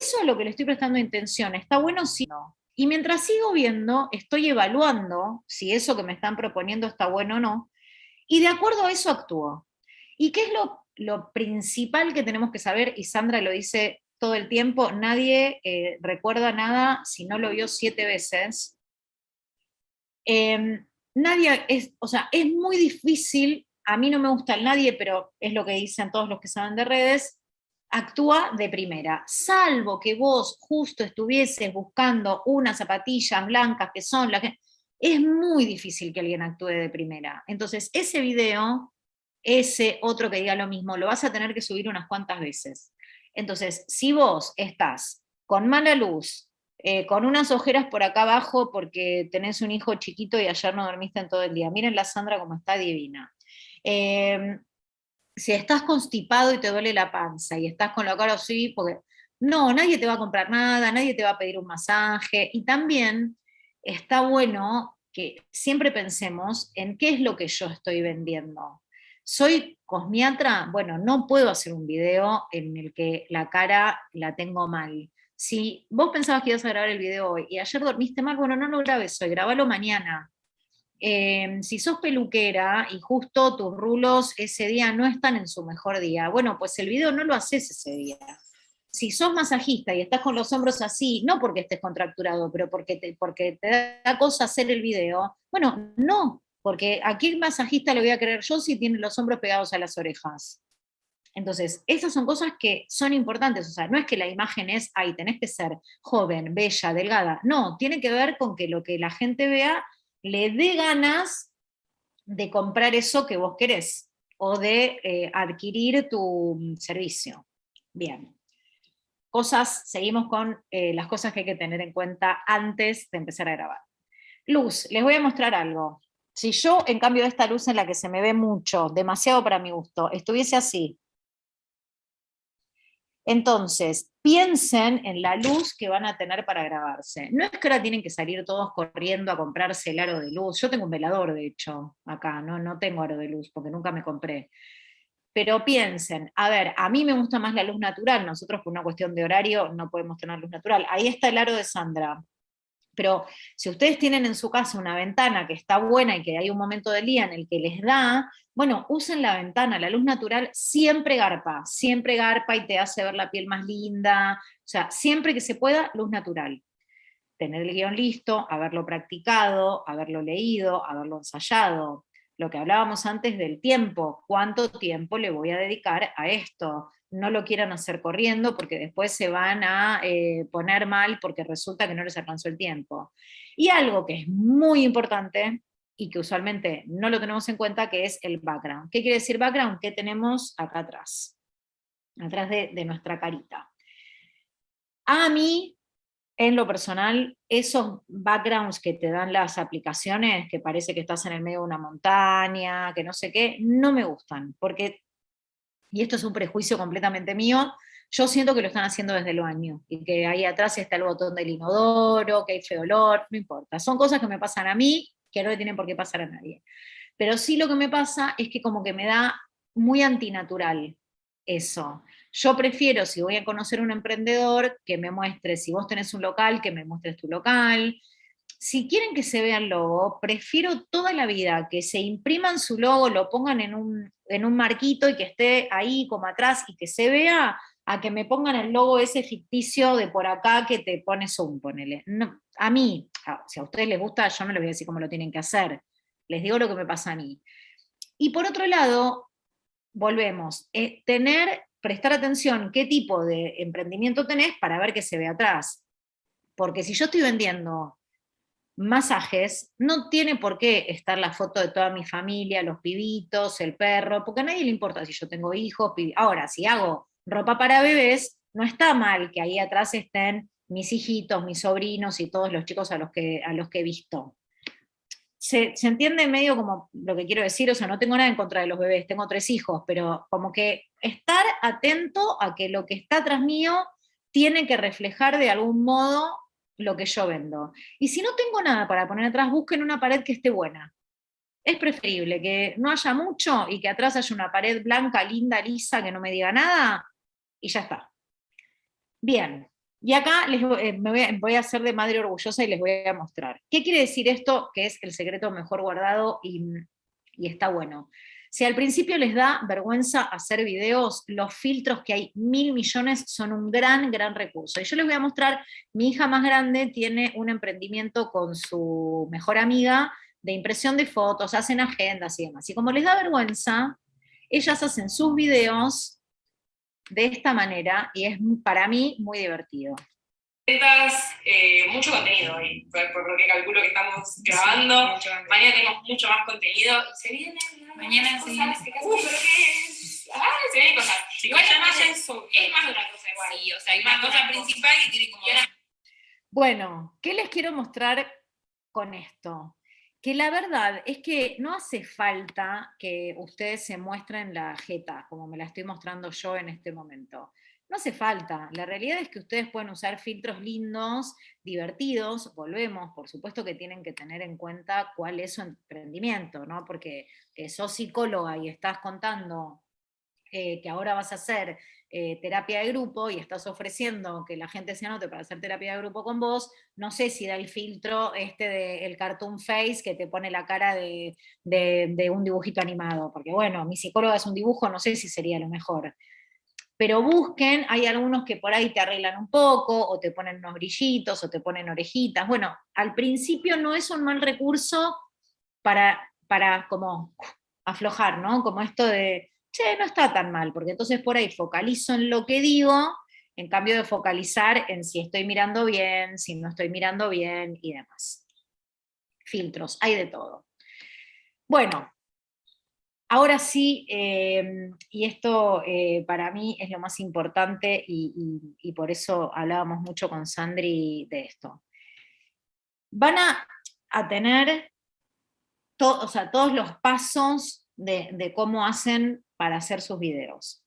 Eso es lo que le estoy prestando intención, ¿está bueno si no? Y mientras sigo viendo, estoy evaluando si eso que me están proponiendo está bueno o no, y de acuerdo a eso actúo. ¿Y qué es lo, principal que tenemos que saber? Y Sandra lo dice todo el tiempo, nadie eh, recuerda nada si no lo vio siete veces. Em, nadie, es, o sea, es muy difícil, a mí no me gusta nadie, pero es lo que dicen todos los que saben de redes, actúa de primera, salvo que vos justo estuvieses buscando unas zapatillas blancas que son las que... Es muy difícil que alguien actúe de primera. Entonces, ese video, ese otro que diga lo mismo, lo vas a tener que subir unas cuantas veces. Entonces, si vos estás con mala luz, eh, con unas ojeras por acá abajo porque tenés un hijo chiquito y ayer no dormiste en todo el día. Miren la Sandra como está divina. Em, si estás constipado y te duele la panza y estás con la cara así, porque no, nadie te va a comprar nada, nadie te va a pedir un masaje. Y también está bueno que siempre pensemos en qué es lo que yo estoy vendiendo. Soy cosmiatra, bueno, no puedo hacer un video en el que la cara la tengo mal si vos pensabas que ibas a grabar el video hoy y ayer dormiste mal, bueno, no lo grabes hoy, grabalo mañana. Em, si sos peluquera y justo tus rulos ese día no están en su mejor día, bueno, pues el video no lo haces ese día. Si sos masajista y estás con los hombros así, no porque estés contracturado, pero porque te, porque te da cosa hacer el video, bueno, no, porque a qué masajista le voy a creer yo si tiene los hombros pegados a las orejas. Entonces, esas son cosas que son importantes, o sea, no es que la imagen es, ahí tenés que ser joven, bella, delgada, no, tiene que ver con que lo que la gente vea le dé ganas de comprar eso que vos querés, o de eh, adquirir tu servicio. Bien. Cosas, seguimos con eh, las cosas que hay que tener en cuenta antes de empezar a grabar. Luz, les voy a mostrar algo. Si yo, en cambio de esta luz en la que se me ve mucho, demasiado para mi gusto, estuviese así, entonces, piensen en la luz que van a tener para grabarse. No es que ahora tienen que salir todos corriendo a comprarse el aro de luz. Yo tengo un velador, de hecho, acá, no, no tengo aro de luz porque nunca me compré. Pero piensen, a ver, a mí me gusta más la luz natural, nosotros por una cuestión de horario no podemos tener luz natural. Ahí está el aro de Sandra. Pero si ustedes tienen en su casa una ventana que está buena y que hay un momento del día en el que les da, bueno, usen la ventana, la luz natural siempre garpa, siempre garpa y te hace ver la piel más linda, o sea, siempre que se pueda, luz natural. Tener el guion listo, haberlo practicado, haberlo leído, haberlo ensayado. Lo que hablábamos antes del tiempo, cuánto tiempo le voy a dedicar a esto, no lo quieran hacer corriendo porque después se van a eh, poner mal porque resulta que no les alcanzó el tiempo. Y algo que es muy importante y que usualmente no lo tenemos en cuenta, que es el background. ¿Qué quiere decir background? ¿Qué tenemos acá atrás? Atrás de, de nuestra carita. A mí, en lo personal, esos backgrounds que te dan las aplicaciones, que parece que estás en el medio de una montaña, que no sé qué, no me gustan, porque, y esto es un prejuicio completamente mío, yo siento que lo están haciendo desde el baño, y que ahí atrás está el botón del inodoro, que hay feo olor, no importa. Son cosas que me pasan a mí, que no le tienen por qué pasar a nadie. Pero sí lo que me pasa es que como que me da muy antinatural eso. Yo prefiero, si voy a conocer un emprendedor, que me muestre, si vos tenés un local, que me muestres tu local. Si quieren que se vea el logo, prefiero toda la vida que se impriman su logo, lo pongan en un, en un marquito y que esté ahí como atrás y que se vea, a que me pongan el logo ese ficticio de por acá que te pone zoom, ponele. a mí, si a ustedes les gusta, yo no les voy a decir cómo lo tienen que hacer. Les digo lo que me pasa a mí. Y por otro lado, volvemos, eh, tener, prestar atención qué tipo de emprendimiento tenés para ver qué se ve atrás. Porque si yo estoy vendiendo masajes, no tiene por qué estar la foto de toda mi familia, los pibitos, el perro, porque a nadie le importa si yo tengo hijos. Ahora, si hago ropa para bebés, no está mal que ahí atrás estén mis hijitos, mis sobrinos y todos los chicos a los que, a los que he visto. Se, se, entiende medio como lo que quiero decir, o sea, no tengo nada en contra de los bebés, tengo tres hijos, pero como que estar atento a que lo que está atrás mío tiene que reflejar de algún modo lo que yo vendo. Y si no tengo nada para poner atrás, busquen una pared que esté buena. Es preferible que no haya mucho y que atrás haya una pared blanca, linda, lisa, que no me diga nada, y ya está. Bien, y acá les eh, me voy a, hacer de madre orgullosa y les voy a mostrar. ¿Qué quiere decir esto? Que es el secreto mejor guardado y, y está bueno. Si al principio les da vergüenza hacer videos, los filtros que hay mil millones son un gran, gran recurso. Y yo les voy a mostrar, mi hija más grande tiene un emprendimiento con su mejor amiga de impresión de fotos, hacen agendas y demás. Y como les da vergüenza, ellas hacen sus videos de esta manera y es para mí muy divertido. Eh, mucho contenido hoy, por, lo que calculo que estamos grabando. Mañana tenemos mucho más contenido. Se vienen Mañana sí. Uh, pero qué Ah, se vienen cosas. Igual ya más es, es más de una cosa igual. Sí, o sea, hay una cosa principal que tiene como... Bueno, ¿qué les quiero mostrar con esto? Que la verdad es que no hace falta que ustedes se muestren la jeta, como me la estoy mostrando yo en este momento. No hace falta, la realidad es que ustedes pueden usar filtros lindos, divertidos, volvemos, por supuesto que tienen que tener en cuenta cuál es su emprendimiento, ¿no? Porque eh, sos psicóloga y estás contando eh, que ahora vas a hacer eh, terapia de grupo y estás ofreciendo que la gente se anote para hacer terapia de grupo con vos, no sé si da el filtro este del cartoon face que te pone la cara de, de un dibujito animado, porque bueno, mi psicóloga es un dibujo, no sé si sería lo mejor pero busquen, hay algunos que por ahí te arreglan un poco, o te ponen unos brillitos, o te ponen orejitas. Bueno, al principio no es un mal recurso para, para como aflojar, ¿no? Como esto de, che, no está tan mal, porque entonces por ahí focalizo en lo que digo, en cambio de focalizar en si estoy mirando bien, si no estoy mirando bien, y demás. Filtros, hay de todo. Bueno, Ahora sí, em, y esto eh, para mí es lo más importante y, por eso hablábamos mucho con Sandri de esto. Van a, tener todos los pasos de, de, cómo hacen para hacer sus videos.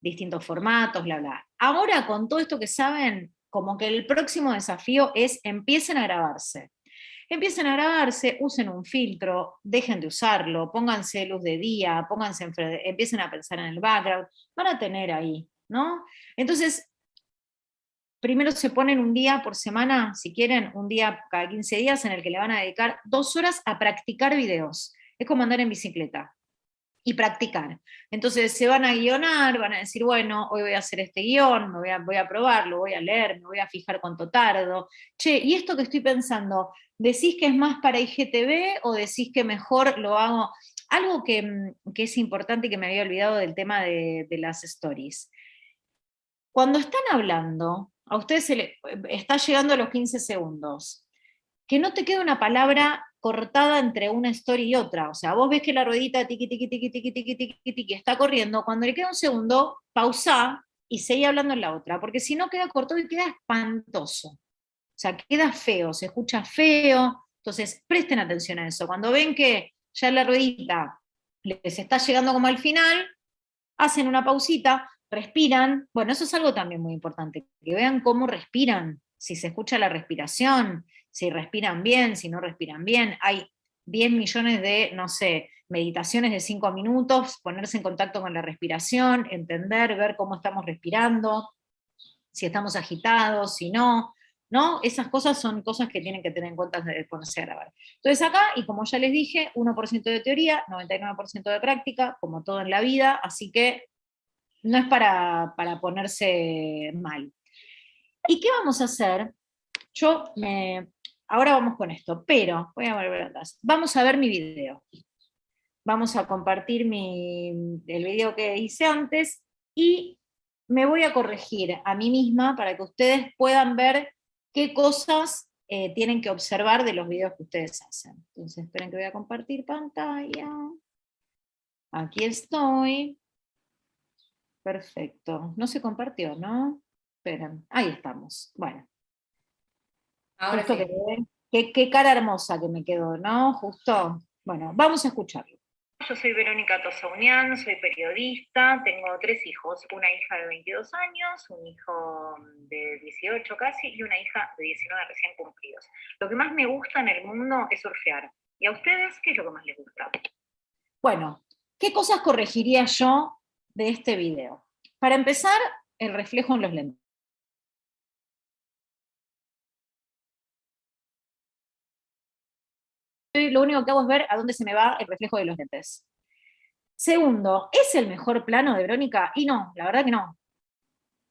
Distintos formatos, bla, bla. Ahora con todo esto que saben, como que el próximo desafío es empiecen a grabarse. Empiecen a grabarse, usen un filtro, dejen de usarlo, pónganse luz de día, pónganse empiecen a pensar en el background, van a tener ahí, ¿no? Entonces, primero se ponen un día por semana, si quieren, un día cada 15 días en el que le van a dedicar dos horas a practicar videos. Es como andar en bicicleta y practicar. Entonces se van a guionar, van a decir, bueno, hoy voy a hacer este guion, me voy a, voy a probarlo, voy a leer, me voy a fijar cuánto tardo. Che, y esto que estoy pensando, ¿decís que es más para IGTV o decís que mejor lo hago? Algo que, mm, es importante y que me había olvidado del tema de, de las stories. Cuando están hablando, a ustedes se le, está llegando a los 15 segundos, que no te quede una palabra cortada entre una story y otra. O sea, vos ves que la ruedita tiqui, tiqui, tiqui, tiqui, tiqui, tiqui, tiqui, está corriendo, cuando le queda un segundo, pausa y seguí hablando en la otra, porque si no queda cortado y queda espantoso. O sea, queda feo, se escucha feo. Entonces, presten atención a eso. Cuando ven que ya la ruedita les está llegando como al final, hacen una pausita, respiran. Bueno, eso es algo también muy importante, que vean cómo respiran, si se escucha la respiración, si respiran bien, si no respiran bien. Hay 10 millones de, no sé, meditaciones de 5 minutos, ponerse en contacto con la respiración, entender, ver cómo estamos respirando, si estamos agitados, si no, ¿no? Esas cosas son cosas que tienen que tener en cuenta ponerse a grabar. Entonces acá, y como ya les dije, 1% de teoría, 99% de práctica, como todo en la vida, así que no es para, para ponerse mal. ¿Y qué vamos a hacer? Yo me, ahora vamos con esto, pero, voy a volver atrás, vamos a ver mi video. Vamos a compartir mi, el video que hice antes, y me voy a corregir a mí misma para que ustedes puedan ver qué cosas eh, tienen que observar de los videos que ustedes hacen. Entonces, esperen que voy a compartir pantalla. Aquí estoy. Perfecto. No se compartió, ¿no? Esperen, ahí estamos. Bueno. Ahora Justo sí. que- qué, qué cara hermosa que me quedó, ¿no? Justo. Bueno, vamos a escucharlo. Yo soy Verónica Tosaunian, soy periodista, tengo tres hijos, una hija de 22 años, un hijo de 18 casi y una hija de 19 recién cumplidos. Lo que más me gusta en el mundo es surfear. ¿Y a ustedes qué es lo que más les gusta? Bueno, ¿qué cosas corregiría yo de este video? Para empezar, el reflejo en los lentes. Lo único que hago es ver a dónde se me va el reflejo de los lentes. Segundo, ¿es el mejor plano de Verónica? Y no, la verdad que no.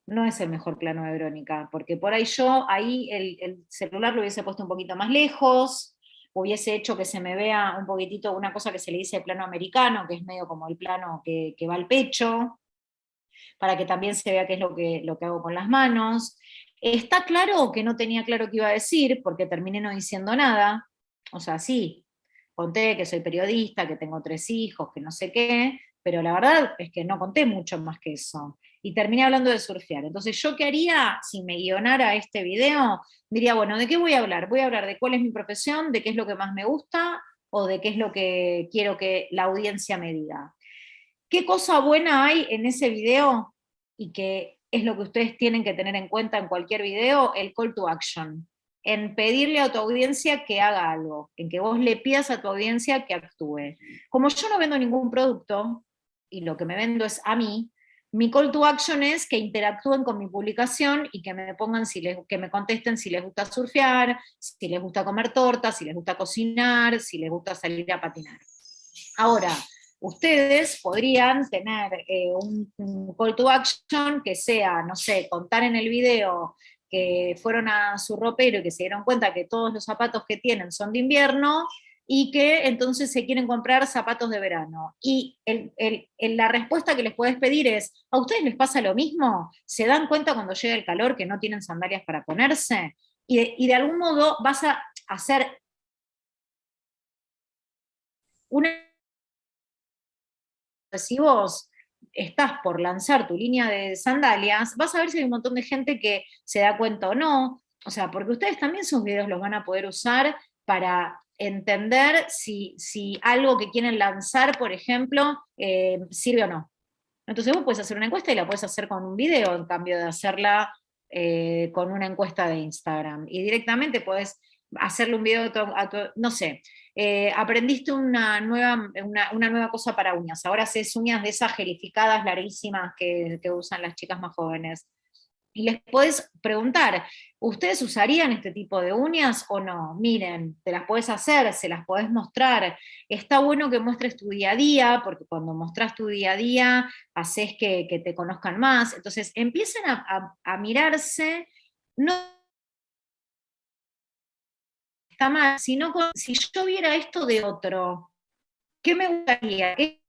No es el mejor plano de Verónica, porque por ahí yo, ahí el, el celular lo hubiese puesto un poquito más lejos, hubiese hecho que se me vea un poquitito una cosa que se le dice plano americano, que es medio como el plano que, que va al pecho, para que también se vea qué es lo que, lo que hago con las manos. Está claro que no tenía claro qué iba a decir, porque terminé no diciendo nada, o sea, sí, conté que soy periodista, que tengo tres hijos, que no sé qué, pero la verdad es que no conté mucho más que eso. Y terminé hablando de surfear. Entonces, ¿yo qué haría si me guionara este video? Diría, bueno, ¿de qué voy a hablar? Voy a hablar de cuál es mi profesión, de qué es lo que más me gusta, o de qué es lo que quiero que la audiencia me diga. ¿Qué cosa buena hay en ese video? Y que es lo que ustedes tienen que tener en cuenta en cualquier video, el call to action en pedirle a tu audiencia que haga algo, en que vos le pidas a tu audiencia que actúe. Como yo no vendo ningún producto, y lo que me vendo es a mí, mi call to action es que interactúen con mi publicación y que me pongan, si les, que me contesten si les gusta surfear, si les gusta comer tortas, si les gusta cocinar, si les gusta salir a patinar. Ahora, ustedes podrían tener eh, un, un call to action que sea, no sé, contar en el video que fueron a su ropero y que se dieron cuenta que todos los zapatos que tienen son de invierno, y que entonces se quieren comprar zapatos de verano. Y la respuesta que les puedes pedir es, ¿a ustedes les pasa lo mismo? ¿Se dan cuenta cuando llega el calor que no tienen sandalias para ponerse? Y de, y de algún modo vas a hacer una... Vos estás por lanzar tu línea de sandalias, vas a ver si hay un montón de gente que se da cuenta o no, o sea, porque ustedes también sus videos los van a poder usar para entender si, si algo que quieren lanzar, por ejemplo, eh, sirve o no. Entonces vos puedes hacer una encuesta y la puedes hacer con un video, en cambio de hacerla eh, con una encuesta de Instagram. Y directamente puedes hacerle un video a tu, a tu no sé, eh, aprendiste una nueva, una, una, nueva cosa para uñas, ahora haces uñas de esas gelificadas larguísimas que, usan las chicas más jóvenes. Y les puedes preguntar, ¿ustedes usarían este tipo de uñas o no? Miren, te las puedes hacer, se las podés mostrar. Está bueno que muestres tu día a día, porque cuando mostras tu día a día, haces que, que te conozcan más. Entonces, empiecen a, a, a mirarse, no está mal, sino con, si yo viera esto de otro, ¿qué me gustaría? ¿Qué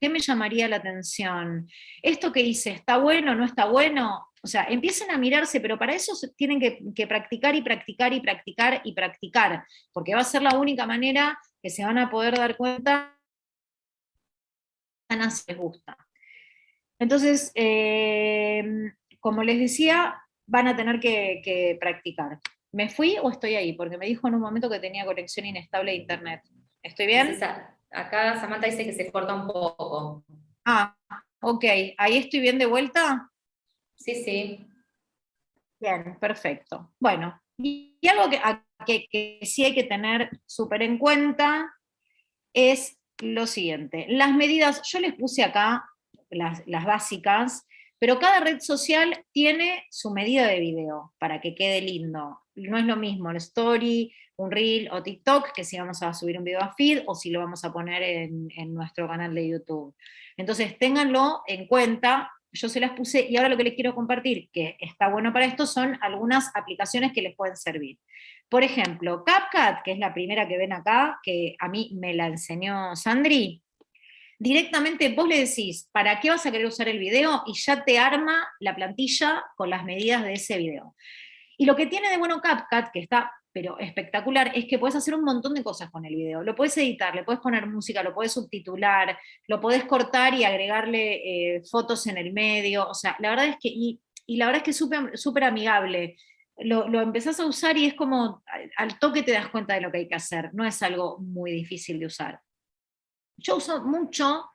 ¿Qué me llamaría la atención? ¿Esto que hice está bueno, no está bueno? O sea, empiecen a mirarse, pero para eso tienen que, que, practicar y practicar y practicar y practicar, porque va a ser la única manera que se van a poder dar cuenta si les gusta. Entonces, eh, como les decía, van a tener que, que practicar. ¿Me fui o estoy ahí? Porque me dijo en un momento que tenía conexión inestable de internet. ¿Estoy bien? Acá Samantha dice que se corta un poco. Ah, ok. ¿Ahí estoy bien de vuelta? Sí, sí. Bien, perfecto. Bueno, y algo que, que, que sí hay que tener súper en cuenta es lo siguiente. Las medidas, yo les puse acá las, las básicas, pero cada red social tiene su medida de video para que quede lindo. No es lo mismo el story, un reel o TikTok, que si vamos a subir un video a feed o si lo vamos a poner en, nuestro canal de YouTube. Entonces ténganlo en cuenta, yo se las puse y ahora lo que les quiero compartir, que está bueno para esto, son algunas aplicaciones que les pueden servir. Por ejemplo, CapCut, que es la primera que ven acá, que a mí me la enseñó Sandri, directamente vos le decís, ¿para qué vas a querer usar el video? Y ya te arma la plantilla con las medidas de ese video. Y lo que tiene de bueno CapCut, que está pero espectacular, es que puedes hacer un montón de cosas con el video. Lo puedes editar, le puedes poner música, lo puedes subtitular, lo puedes cortar y agregarle eh, fotos en el medio, o sea, la verdad es que, y, la verdad es que es súper amigable. Lo, lo, empezás a usar y es como, al toque te das cuenta de lo que hay que hacer, no es algo muy difícil de usar. Yo uso mucho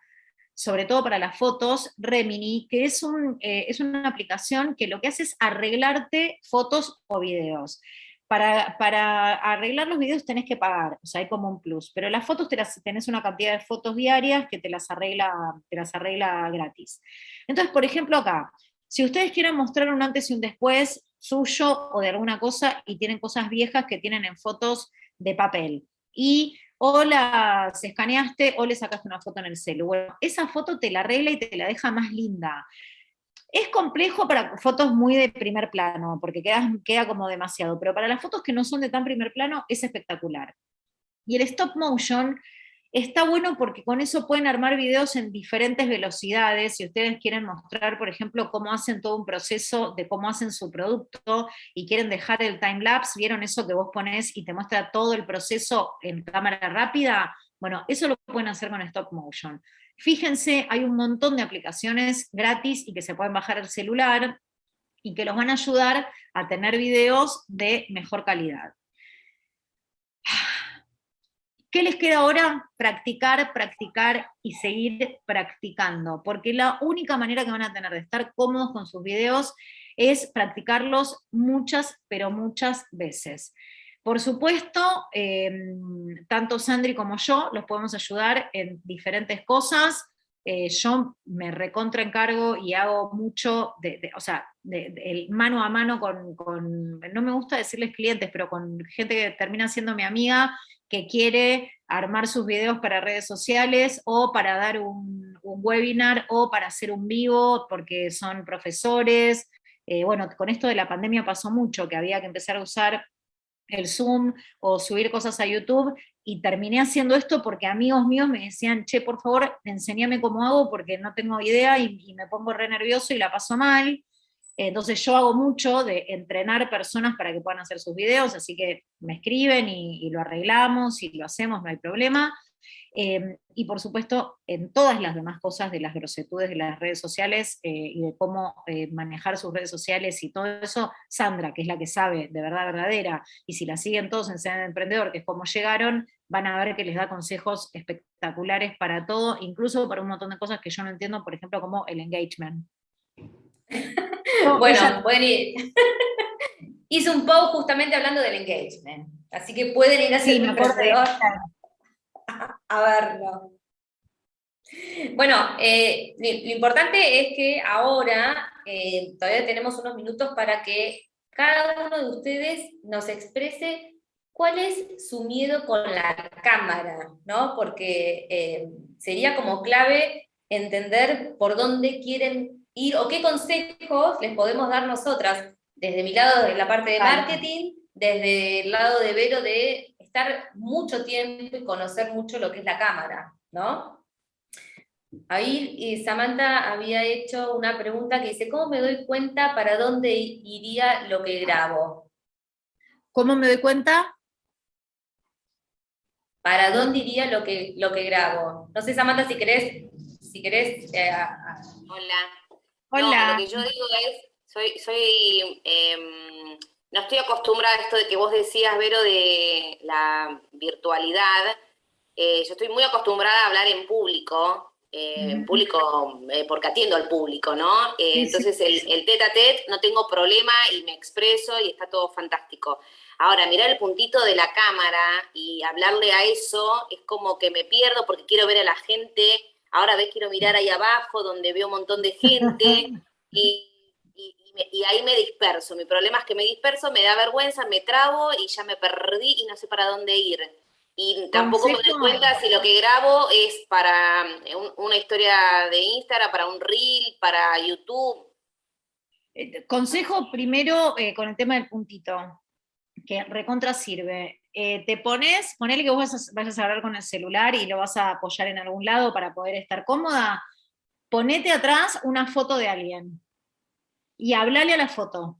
sobre todo para las fotos, Remini, que es, un, eh, es una aplicación que lo que hace es arreglarte fotos o videos. Para, para, arreglar los videos tenés que pagar, o sea, hay como un plus, pero las fotos te las, tenés una cantidad de fotos diarias que te las, arregla, te las arregla gratis. Entonces, por ejemplo, acá, si ustedes quieren mostrar un antes y un después suyo o de alguna cosa y tienen cosas viejas que tienen en fotos de papel, y o las escaneaste o le sacaste una foto en el celu. Bueno, esa foto te la arregla y te la deja más linda. Es complejo para fotos muy de primer plano, porque queda, queda como demasiado, pero para las fotos que no son de tan primer plano es espectacular. Y el stop motion Está bueno porque con eso pueden armar videos en diferentes velocidades, si ustedes quieren mostrar, por ejemplo, cómo hacen todo un proceso de cómo hacen su producto y quieren dejar el time lapse, ¿vieron eso que vos ponés y te muestra todo el proceso en cámara rápida? Bueno, eso lo pueden hacer con stop motion. Fíjense, hay un montón de aplicaciones gratis y que se pueden bajar el celular y que los van a ayudar a tener videos de mejor calidad. ¿Qué les queda ahora? Practicar, practicar y seguir practicando, porque la única manera que van a tener de estar cómodos con sus videos es practicarlos muchas, pero muchas veces. Por supuesto, em, tanto Sandri como yo los podemos ayudar en diferentes cosas. Eh, yo me recontra encargo y hago mucho, de, o sea, de, mano a mano con, con, no me gusta decirles clientes, pero con gente que termina siendo mi amiga que quiere armar sus videos para redes sociales o para dar un, webinar o para hacer un vivo porque son profesores. Eh, bueno, con esto de la pandemia pasó mucho, que había que empezar a usar el Zoom o subir cosas a YouTube, y terminé haciendo esto porque amigos míos me decían, che, por favor, enséñame cómo hago porque no tengo idea y, y me pongo re nervioso y la paso mal. Entonces yo hago mucho de entrenar personas para que puedan hacer sus videos, así que me escriben y, lo arreglamos y lo hacemos, no hay problema. Em, y por supuesto, en todas las demás cosas de las grosetudes de las redes sociales eh, y de cómo eh, manejar sus redes sociales y todo eso, Sandra, que es la que sabe de verdad verdadera, y si la siguen todos en Ser Emprendedor, que es como llegaron, van a ver que les da consejos espectaculares para todo, incluso para un montón de cosas que yo no entiendo, por ejemplo, como el engagement. Bueno, pueden ir. Hice un post justamente hablando del engagement, así que pueden ir a sí, a verlo. Bueno, eh, lo, importante es que ahora eh, todavía tenemos unos minutos para que cada uno de ustedes nos exprese cuál es su miedo con la cámara, ¿no? Porque eh, sería como clave entender por dónde quieren o qué consejos les podemos dar nosotras, desde mi lado de la parte de marketing, desde el lado de Vero de estar mucho tiempo y conocer mucho lo que es la cámara, ¿no? Ahí eh, Samantha había hecho una pregunta que dice, ¿cómo me doy cuenta para dónde iría lo que grabo? ¿Cómo me doy cuenta? ¿Para dónde iría lo que, lo que grabo? No sé, Samantha, si querés, si querés... Eh, Hola. Hola. lo que yo digo es, soy, soy em, no estoy acostumbrada a esto de que vos decías, Vero, de la virtualidad. Eh, yo estoy muy acostumbrada a hablar en público, eh, en público eh, porque atiendo al público, ¿no? entonces el, el tete a tete no tengo problema y me expreso y está todo fantástico. Ahora, mirar el puntito de la cámara y hablarle a eso es como que me pierdo porque quiero ver a la gente ahora ves, quiero mirar ahí abajo donde veo un montón de gente y, ahí me disperso. Mi problema es que me disperso, me da vergüenza, me trabo y ya me perdí y no sé para dónde ir. Y tampoco me doy cuenta si lo que grabo es para eh, una historia de Instagram, para un reel, para YouTube. Eh, consejo primero eh, con el tema del puntito, que recontra sirve. Eh, te pones, ponele que vos vayas a hablar con el celular y lo vas a apoyar en algún lado para poder estar cómoda, ponete atrás una foto de alguien y hablale a la foto.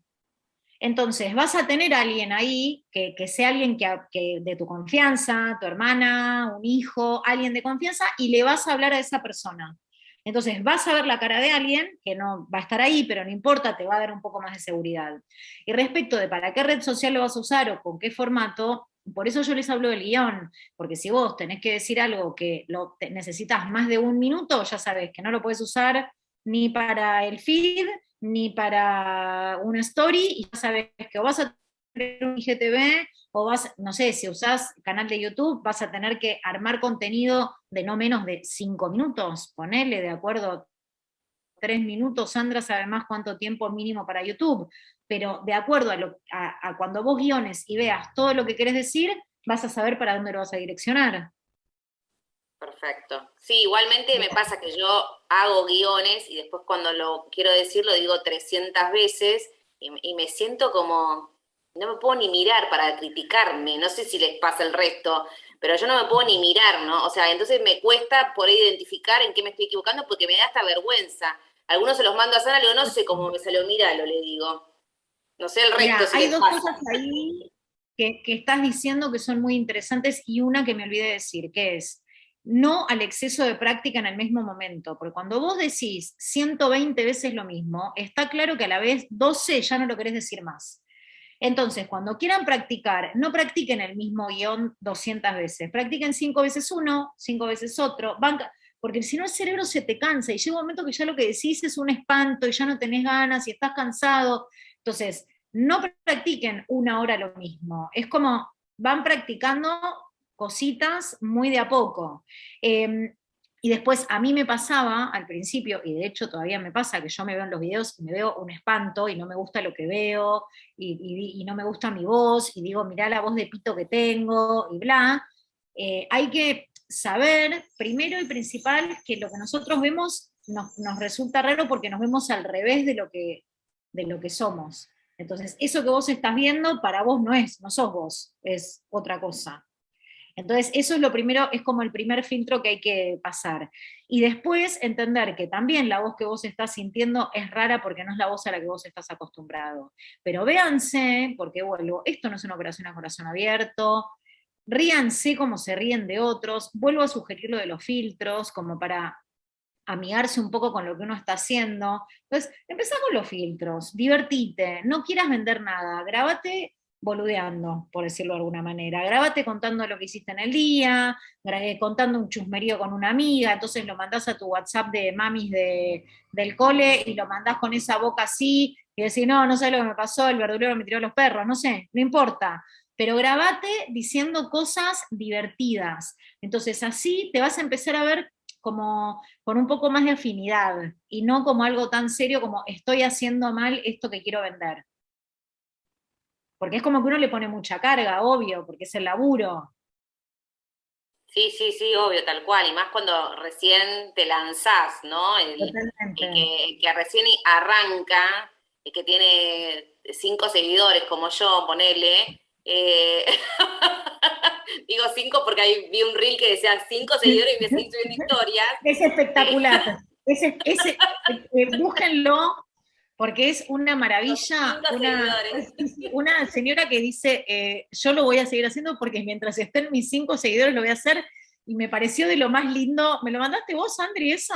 Entonces, vas a tener a alguien ahí, que, sea alguien que, de tu confianza, tu hermana, un hijo, alguien de confianza, y le vas a hablar a esa persona. Entonces, vas a ver la cara de alguien que no va a estar ahí, pero no importa, te va a dar un poco más de seguridad. Y respecto de para qué red social lo vas a usar o con qué formato, por eso yo les hablo del guion, porque si vos tenés que decir algo que lo, necesitas más de un minuto, ya sabes que no lo puedes usar ni para el feed, ni para una story, y ya sabes que vas a tener un IGTV, o vas, no sé, si usás canal de YouTube, vas a tener que armar contenido de no menos de cinco minutos, ponele de acuerdo tres minutos, Sandra sabe más cuánto tiempo mínimo para YouTube, pero de acuerdo a, a, cuando vos guiones y veas todo lo que querés decir, vas a saber para dónde lo vas a direccionar. Perfecto. Sí, igualmente me pasa que yo hago guiones y después cuando lo quiero decir lo digo 300 veces y, me siento como, no me puedo ni mirar para criticarme, no sé si les pasa el resto, pero yo no me puedo ni mirar, ¿no? O sea, entonces me cuesta por identificar en qué me estoy equivocando porque me da esta vergüenza. Algunos se los mando a Sara, le digo, no sé cómo me salió, míralo, le digo. No sé el resto. hay dos cosas ahí que, que estás diciendo que son muy interesantes y una que me olvidé de decir, que es, no al exceso de práctica en el mismo momento, porque cuando vos decís 120 veces lo mismo, está claro que a la vez 12 ya no lo querés decir más. Entonces, cuando quieran practicar, no practiquen el mismo guion 200 veces, practiquen 5 veces uno, 5 veces otro, porque si no el cerebro se te cansa y llega un momento que ya lo que decís es un espanto y ya no tenés ganas y estás cansado. Entonces, no practiquen una hora lo mismo, es como van practicando cositas muy de a poco. Em, y después a mí me pasaba al principio, y de hecho todavía me pasa, que yo me veo en los videos y me veo un espanto y no me gusta lo que veo, y, no me gusta mi voz, y digo, mirá la voz de pito que tengo, y bla. Eh, hay que saber, primero y principal, que lo que nosotros vemos nos, resulta raro porque nos vemos al revés de lo, que, de lo que somos. Entonces, eso que vos estás viendo para vos no es, no sos vos, es otra cosa. Entonces, eso es lo primero, es como el primer filtro que hay que pasar. Y después entender que también la voz que vos estás sintiendo es rara porque no es la voz a la que vos estás acostumbrado. Pero véanse, porque vuelvo, esto no es una operación a corazón abierto, ríanse como se ríen de otros, vuelvo a sugerir lo de los filtros, como para amigarse un poco con lo que uno está haciendo. Entonces, empezá con los filtros, divertite, no quieras vender nada, grábate boludeando, por decirlo de alguna manera. Grábate contando lo que hiciste en el día, contando un chusmerío con una amiga, entonces lo mandás a tu WhatsApp de mamis de, del cole y lo mandás con esa boca así, y decís, no, no sé lo que me pasó, el verdulero me tiró los perros, no sé, no importa. Pero grabate diciendo cosas divertidas. Entonces así te vas a empezar a ver como con un poco más de afinidad y no como algo tan serio como estoy haciendo mal esto que quiero vender. Porque es como que uno le pone mucha carga, obvio, porque es el laburo. Sí, sí, sí, obvio, tal cual. Y más cuando recién te lanzás, ¿no? El, que, que, recién arranca, el que tiene cinco seguidores como yo, ponele. Eh, digo cinco porque ahí vi un reel que decía cinco seguidores y me subiendo historias. Es espectacular. ese, ese, eh, búsquenlo, porque es una maravilla, una, señora que dice, eh, yo lo voy a seguir haciendo porque mientras estén mis cinco seguidores lo voy a hacer, y me pareció de lo más lindo. ¿Me lo mandaste vos, Andri, eso?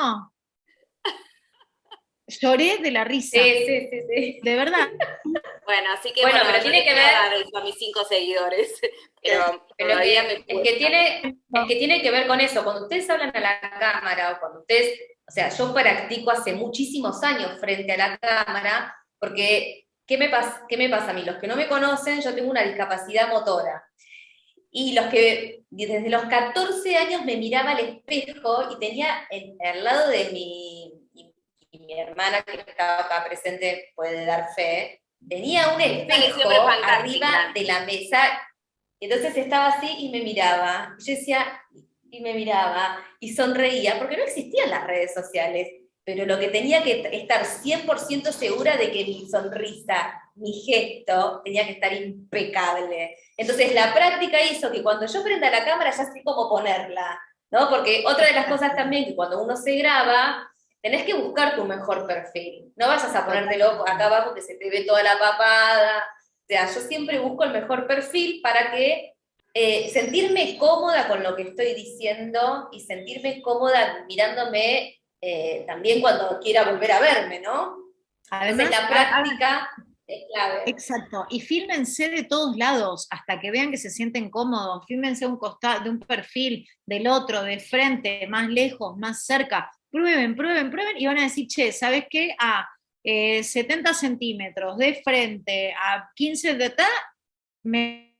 Lloré de la risa. Sí, sí, sí, sí. De verdad. Bueno, así que bueno, pero tiene que ver a mis cinco seguidores. Pero, es, que tiene, es que tiene que ver con eso. Cuando ustedes hablan a la cámara o cuando ustedes o sea, yo practico hace muchísimos años frente a la cámara, porque ¿qué me, pasa, ¿qué me pasa a mí? Los que no me conocen, yo tengo una discapacidad motora. Y los que desde los 14 años me miraba al espejo y tenía al lado de mi, y, mi hermana que estaba acá presente puede dar fe, tenía un espejo arriba de la mesa, entonces estaba así y me miraba. Yo decía, y me miraba y sonreía, porque no existían las redes sociales, pero lo que tenía que estar 100% segura de que mi sonrisa, mi gesto, tenía que estar impecable. Entonces la práctica hizo que cuando yo prenda la cámara ya sé cómo ponerla, ¿no? Porque otra de las cosas también que cuando uno se graba, tenés que buscar tu mejor perfil. No vayas a ponértelo acá abajo que se te ve toda la papada. O sea, yo siempre busco el mejor perfil para que eh, sentirme cómoda con lo que estoy diciendo y sentirme cómoda mirándome eh, también cuando quiera volver a verme, ¿no? Además, la práctica es clave. Exacto, y fílmense de todos lados hasta que vean que se sienten cómodos, fílmense un costado, de un perfil, del otro, de frente, más lejos, más cerca, prueben, prueben, prueben, y van a decir, che, ¿sabes qué? A 70 eh, centímetros de frente, a 15 de ta, me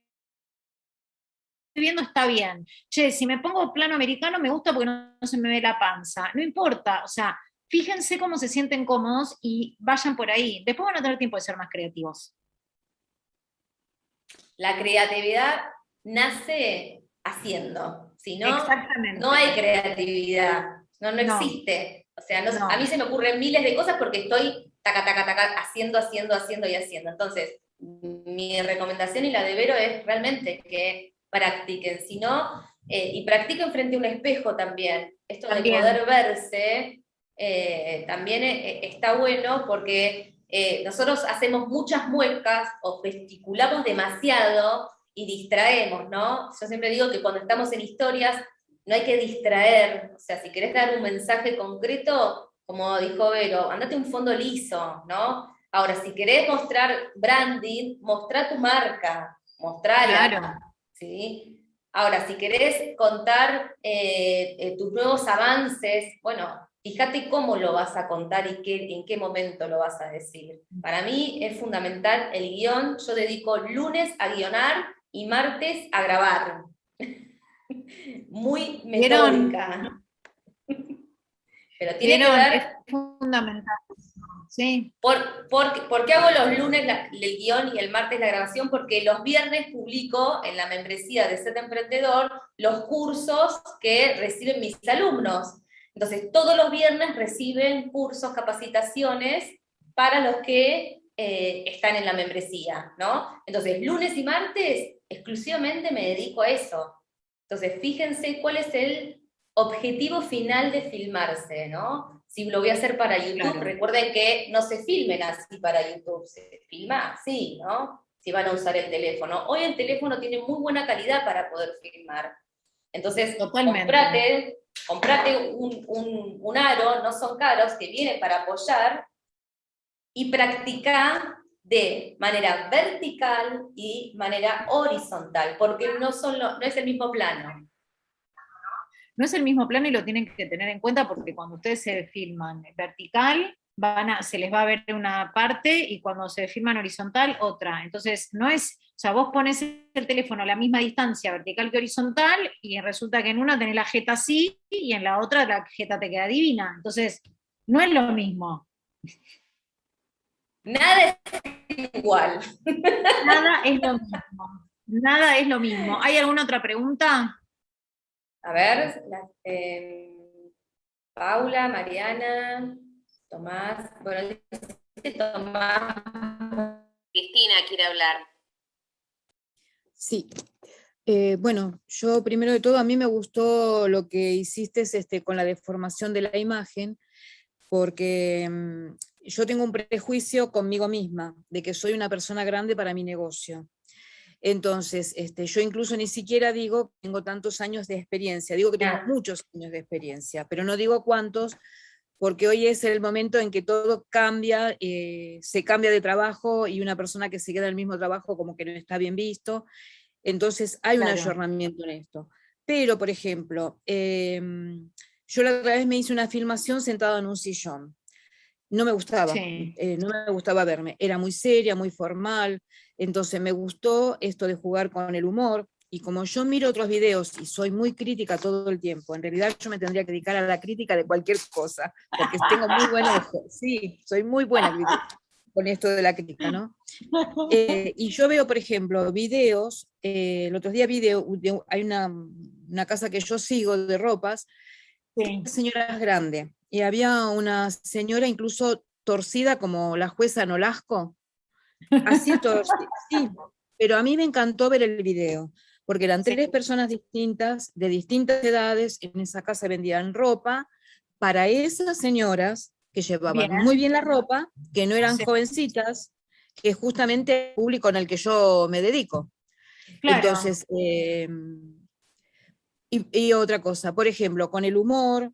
viendo está bien. Che, si me pongo plano americano me gusta porque no, se me ve la panza. No importa, o sea, fíjense cómo se sienten cómodos y vayan por ahí. Después van a tener tiempo de ser más creativos. La creatividad nace haciendo, si no, no hay creatividad, no, no, existe. O sea, a mí se me ocurren miles de cosas porque estoy taca, taca, taca, haciendo, haciendo, haciendo y haciendo. Entonces, mi recomendación y la de Vero es realmente que practiquen, sino, eh, y practiquen frente a un espejo también. Esto de poder verse eh, también eh, está bueno porque nosotros hacemos muchas muecas o gesticulamos demasiado y distraemos, ¿no? Yo siempre digo que cuando estamos en historias no hay que distraer, o sea, si querés dar un mensaje concreto, como dijo Vero, andate un fondo liso, ¿no? Ahora, si querés mostrar branding, mostrar tu marca, mostrarla. Claro. ¿sí? Ahora, si querés contar eh, eh, tus nuevos avances, bueno, fíjate cómo lo vas a contar y qué, en qué momento lo vas a decir. Para mí es fundamental el guion, yo dedico lunes a guionar y martes a grabar. Muy metódica. Pero tiene que ver... Es fundamental. Por, qué hago los lunes el guion y el martes la grabación? Porque los viernes publico en la membresía de Set Emprendedor los cursos que reciben mis alumnos. Entonces, todos los viernes reciben cursos, capacitaciones para los que eh, están en la membresía, ¿no? Entonces, lunes y martes exclusivamente me dedico a eso. Entonces, fíjense cuál es el objetivo final de filmarse, ¿no? Si lo voy a hacer para YouTube, recuerden que no se filmen así para YouTube, se filma así, ¿no? Si van a usar el teléfono. Hoy el teléfono tiene muy buena calidad para poder filmar. Entonces, comprate, comprate un, un, aro, no son caros, que viene para apoyar, y practica de manera vertical y manera horizontal, porque no, son no es el mismo plano no es el mismo plano y lo tienen que tener en cuenta porque cuando ustedes se filman vertical, van a, se les va a ver una parte y cuando se filman horizontal, otra. Entonces, no es, o sea, vos pones el teléfono a la misma distancia vertical que horizontal y resulta que en una tenés la jeta así y en la otra la jeta te queda divina. Entonces, no es lo mismo. Nada es igual. Nada es lo mismo. Nada es lo mismo. ¿Hay alguna otra pregunta? A ver, eh, Paula, Mariana, Tomás, bueno, Tomás. Cristina quiere hablar. Sí. Eh, bueno, yo primero de todo, a mí me gustó lo que hiciste este, con la deformación de la imagen, porque mm, yo tengo un prejuicio conmigo misma, de que soy una persona grande para mi negocio. Entonces, este, yo incluso ni siquiera digo que tengo tantos años de experiencia, digo que tengo muchos años de experiencia, pero no digo cuántos, porque hoy es el momento en que todo cambia, eh, se cambia de trabajo y una persona que se queda en el mismo trabajo como que no está bien visto, entonces hay un ayornamiento en esto. Pero, por ejemplo, em, yo la otra vez me hice una filmación sentado en un sillón, no me gustaba, eh, no me gustaba verme, era muy seria, muy formal, entonces me gustó esto de jugar con el humor, y como yo miro otros videos y soy muy crítica todo el tiempo, en realidad yo me tendría que dedicar a la crítica de cualquier cosa, porque tengo muy buen ojo, sí, soy muy buena con esto de la crítica, ¿no? Eh, y yo veo, por ejemplo, videos, eh, el otro día video, hay una, una, casa que yo sigo de ropas, sí. señora grande, y había una señora incluso torcida como la jueza Nolasco, así torcida, sí, pero a mí me encantó ver el video, porque eran tres personas distintas, de distintas edades, en esa casa vendían ropa, para esas señoras que llevaban muy bien la ropa, que no eran jovencitas, que es justamente el público en el que yo me dedico. Entonces, em, y, otra cosa, por ejemplo, con el humor,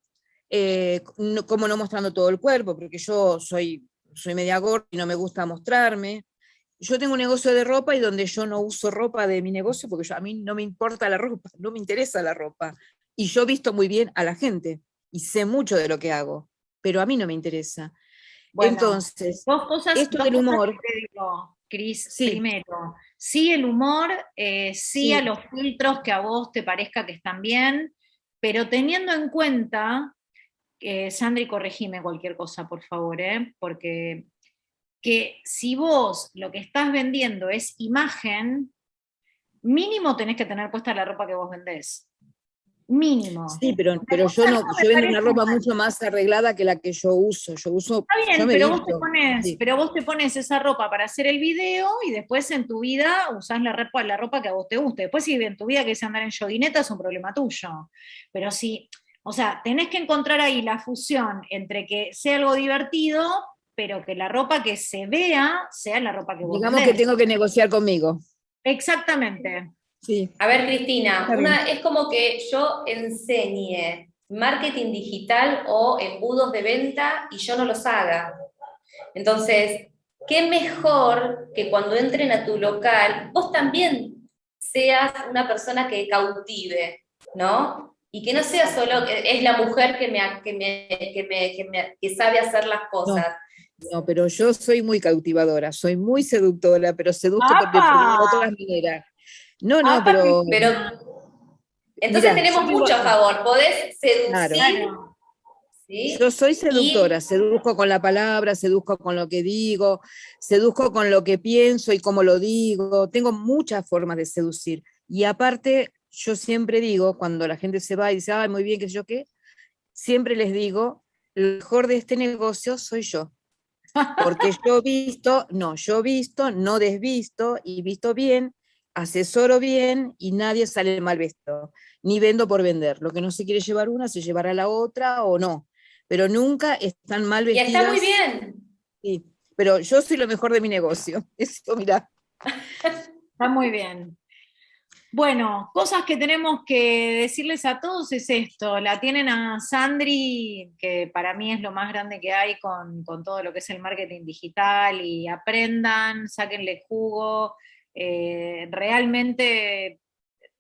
eh, como no mostrando todo el cuerpo, porque yo soy, soy media gorda y no me gusta mostrarme. Yo tengo un negocio de ropa y donde yo no uso ropa de mi negocio porque a mí no me importa la ropa, no me interesa la ropa. Y yo visto muy bien a la gente y sé mucho de lo que hago, pero a mí no me interesa. Entonces, esto del humor... Cris, primero, sí el humor, eh, sí, a los filtros que a vos te parezca que están bien, pero teniendo en cuenta, eh, Sandri, corregime cualquier cosa, por favor, eh, porque que si vos lo que estás vendiendo es imagen, mínimo tenés que tener puesta la ropa que vos vendés mínimo. Sí, pero, pero yo no, yo vendo una ropa mucho más arreglada que la que yo uso. Yo uso. Está bien, pero, vos te pones, pero vos te pones esa ropa para hacer el video y después en tu vida usás la ropa, la ropa que a vos te guste. Después si en tu vida querés andar en joguineta es un problema tuyo. Pero si, o sea, tenés que encontrar ahí la fusión entre que sea algo divertido, pero que la ropa que se vea sea la ropa que vos Digamos que tengo que negociar conmigo. Exactamente. A ver, Cristina, es como que yo enseñe marketing digital o embudos de venta y yo no los haga. Entonces, qué mejor que cuando entren a tu local, vos también seas una persona que cautive, ¿no? Y que no sea solo que es la mujer que, me, que, que, sabe hacer las cosas. No, pero yo soy muy cautivadora, soy muy seductora, pero seduzco de otras maneras. No, no, pero... pero... Entonces tenemos mucho a favor, podés seducir. Yo soy seductora, seduzco con la palabra, seduzco con lo que digo, seduzco con lo que pienso y cómo lo digo, tengo muchas formas de seducir. Y aparte, yo siempre digo, cuando la gente se va y dice, ay, muy bien, qué sé yo qué, siempre les digo, lo mejor de este negocio soy yo. Porque yo visto, no, yo visto, no desvisto y visto bien asesoro bien y nadie sale mal vestido, ni vendo por vender. Lo que no se quiere llevar una, se llevará la otra o no, pero nunca están mal vestidas. Y está muy bien. Sí, pero yo soy lo mejor de mi negocio, eso mira. Está muy bien. Bueno, cosas que tenemos que decirles a todos es esto, la tienen a Sandri, que para mí es lo más grande que hay con, con todo lo que es el marketing digital, y aprendan, sáquenle jugo, eh, realmente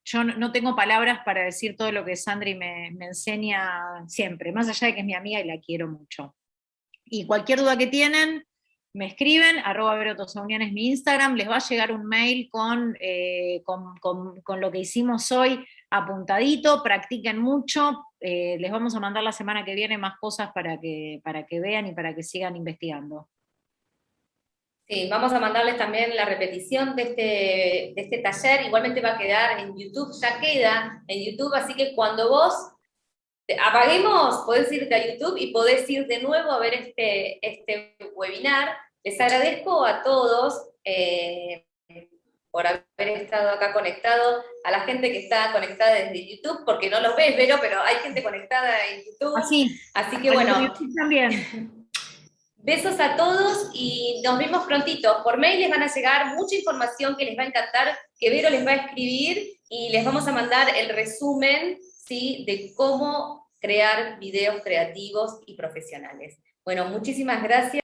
yo no tengo palabras para decir todo lo que Sandri me, enseña siempre, más allá de que es mi amiga y la quiero mucho. Y cualquier duda que tienen, me escriben, arroba Verotosaunian es mi Instagram, les va a llegar un mail con, eh, con, lo que hicimos hoy apuntadito, practiquen mucho, eh, les vamos a mandar la semana que viene más cosas para que, para que vean y para que sigan investigando. Sí, vamos a mandarles también la repetición de este, de este taller, igualmente va a quedar en YouTube, ya queda en YouTube, así que cuando vos apaguemos, podés irte a YouTube y podés ir de nuevo a ver este, este webinar. Les agradezco a todos eh, por haber estado acá conectado, a la gente que está conectada desde YouTube, porque no los ves, Vero, pero hay gente conectada en YouTube. Así, así que bueno. también. Besos a todos y nos vemos prontito. Por mail les van a llegar mucha información que les va a encantar, que Vero les va a escribir y les vamos a mandar el resumen ¿sí? de cómo crear videos creativos y profesionales. Bueno, muchísimas gracias.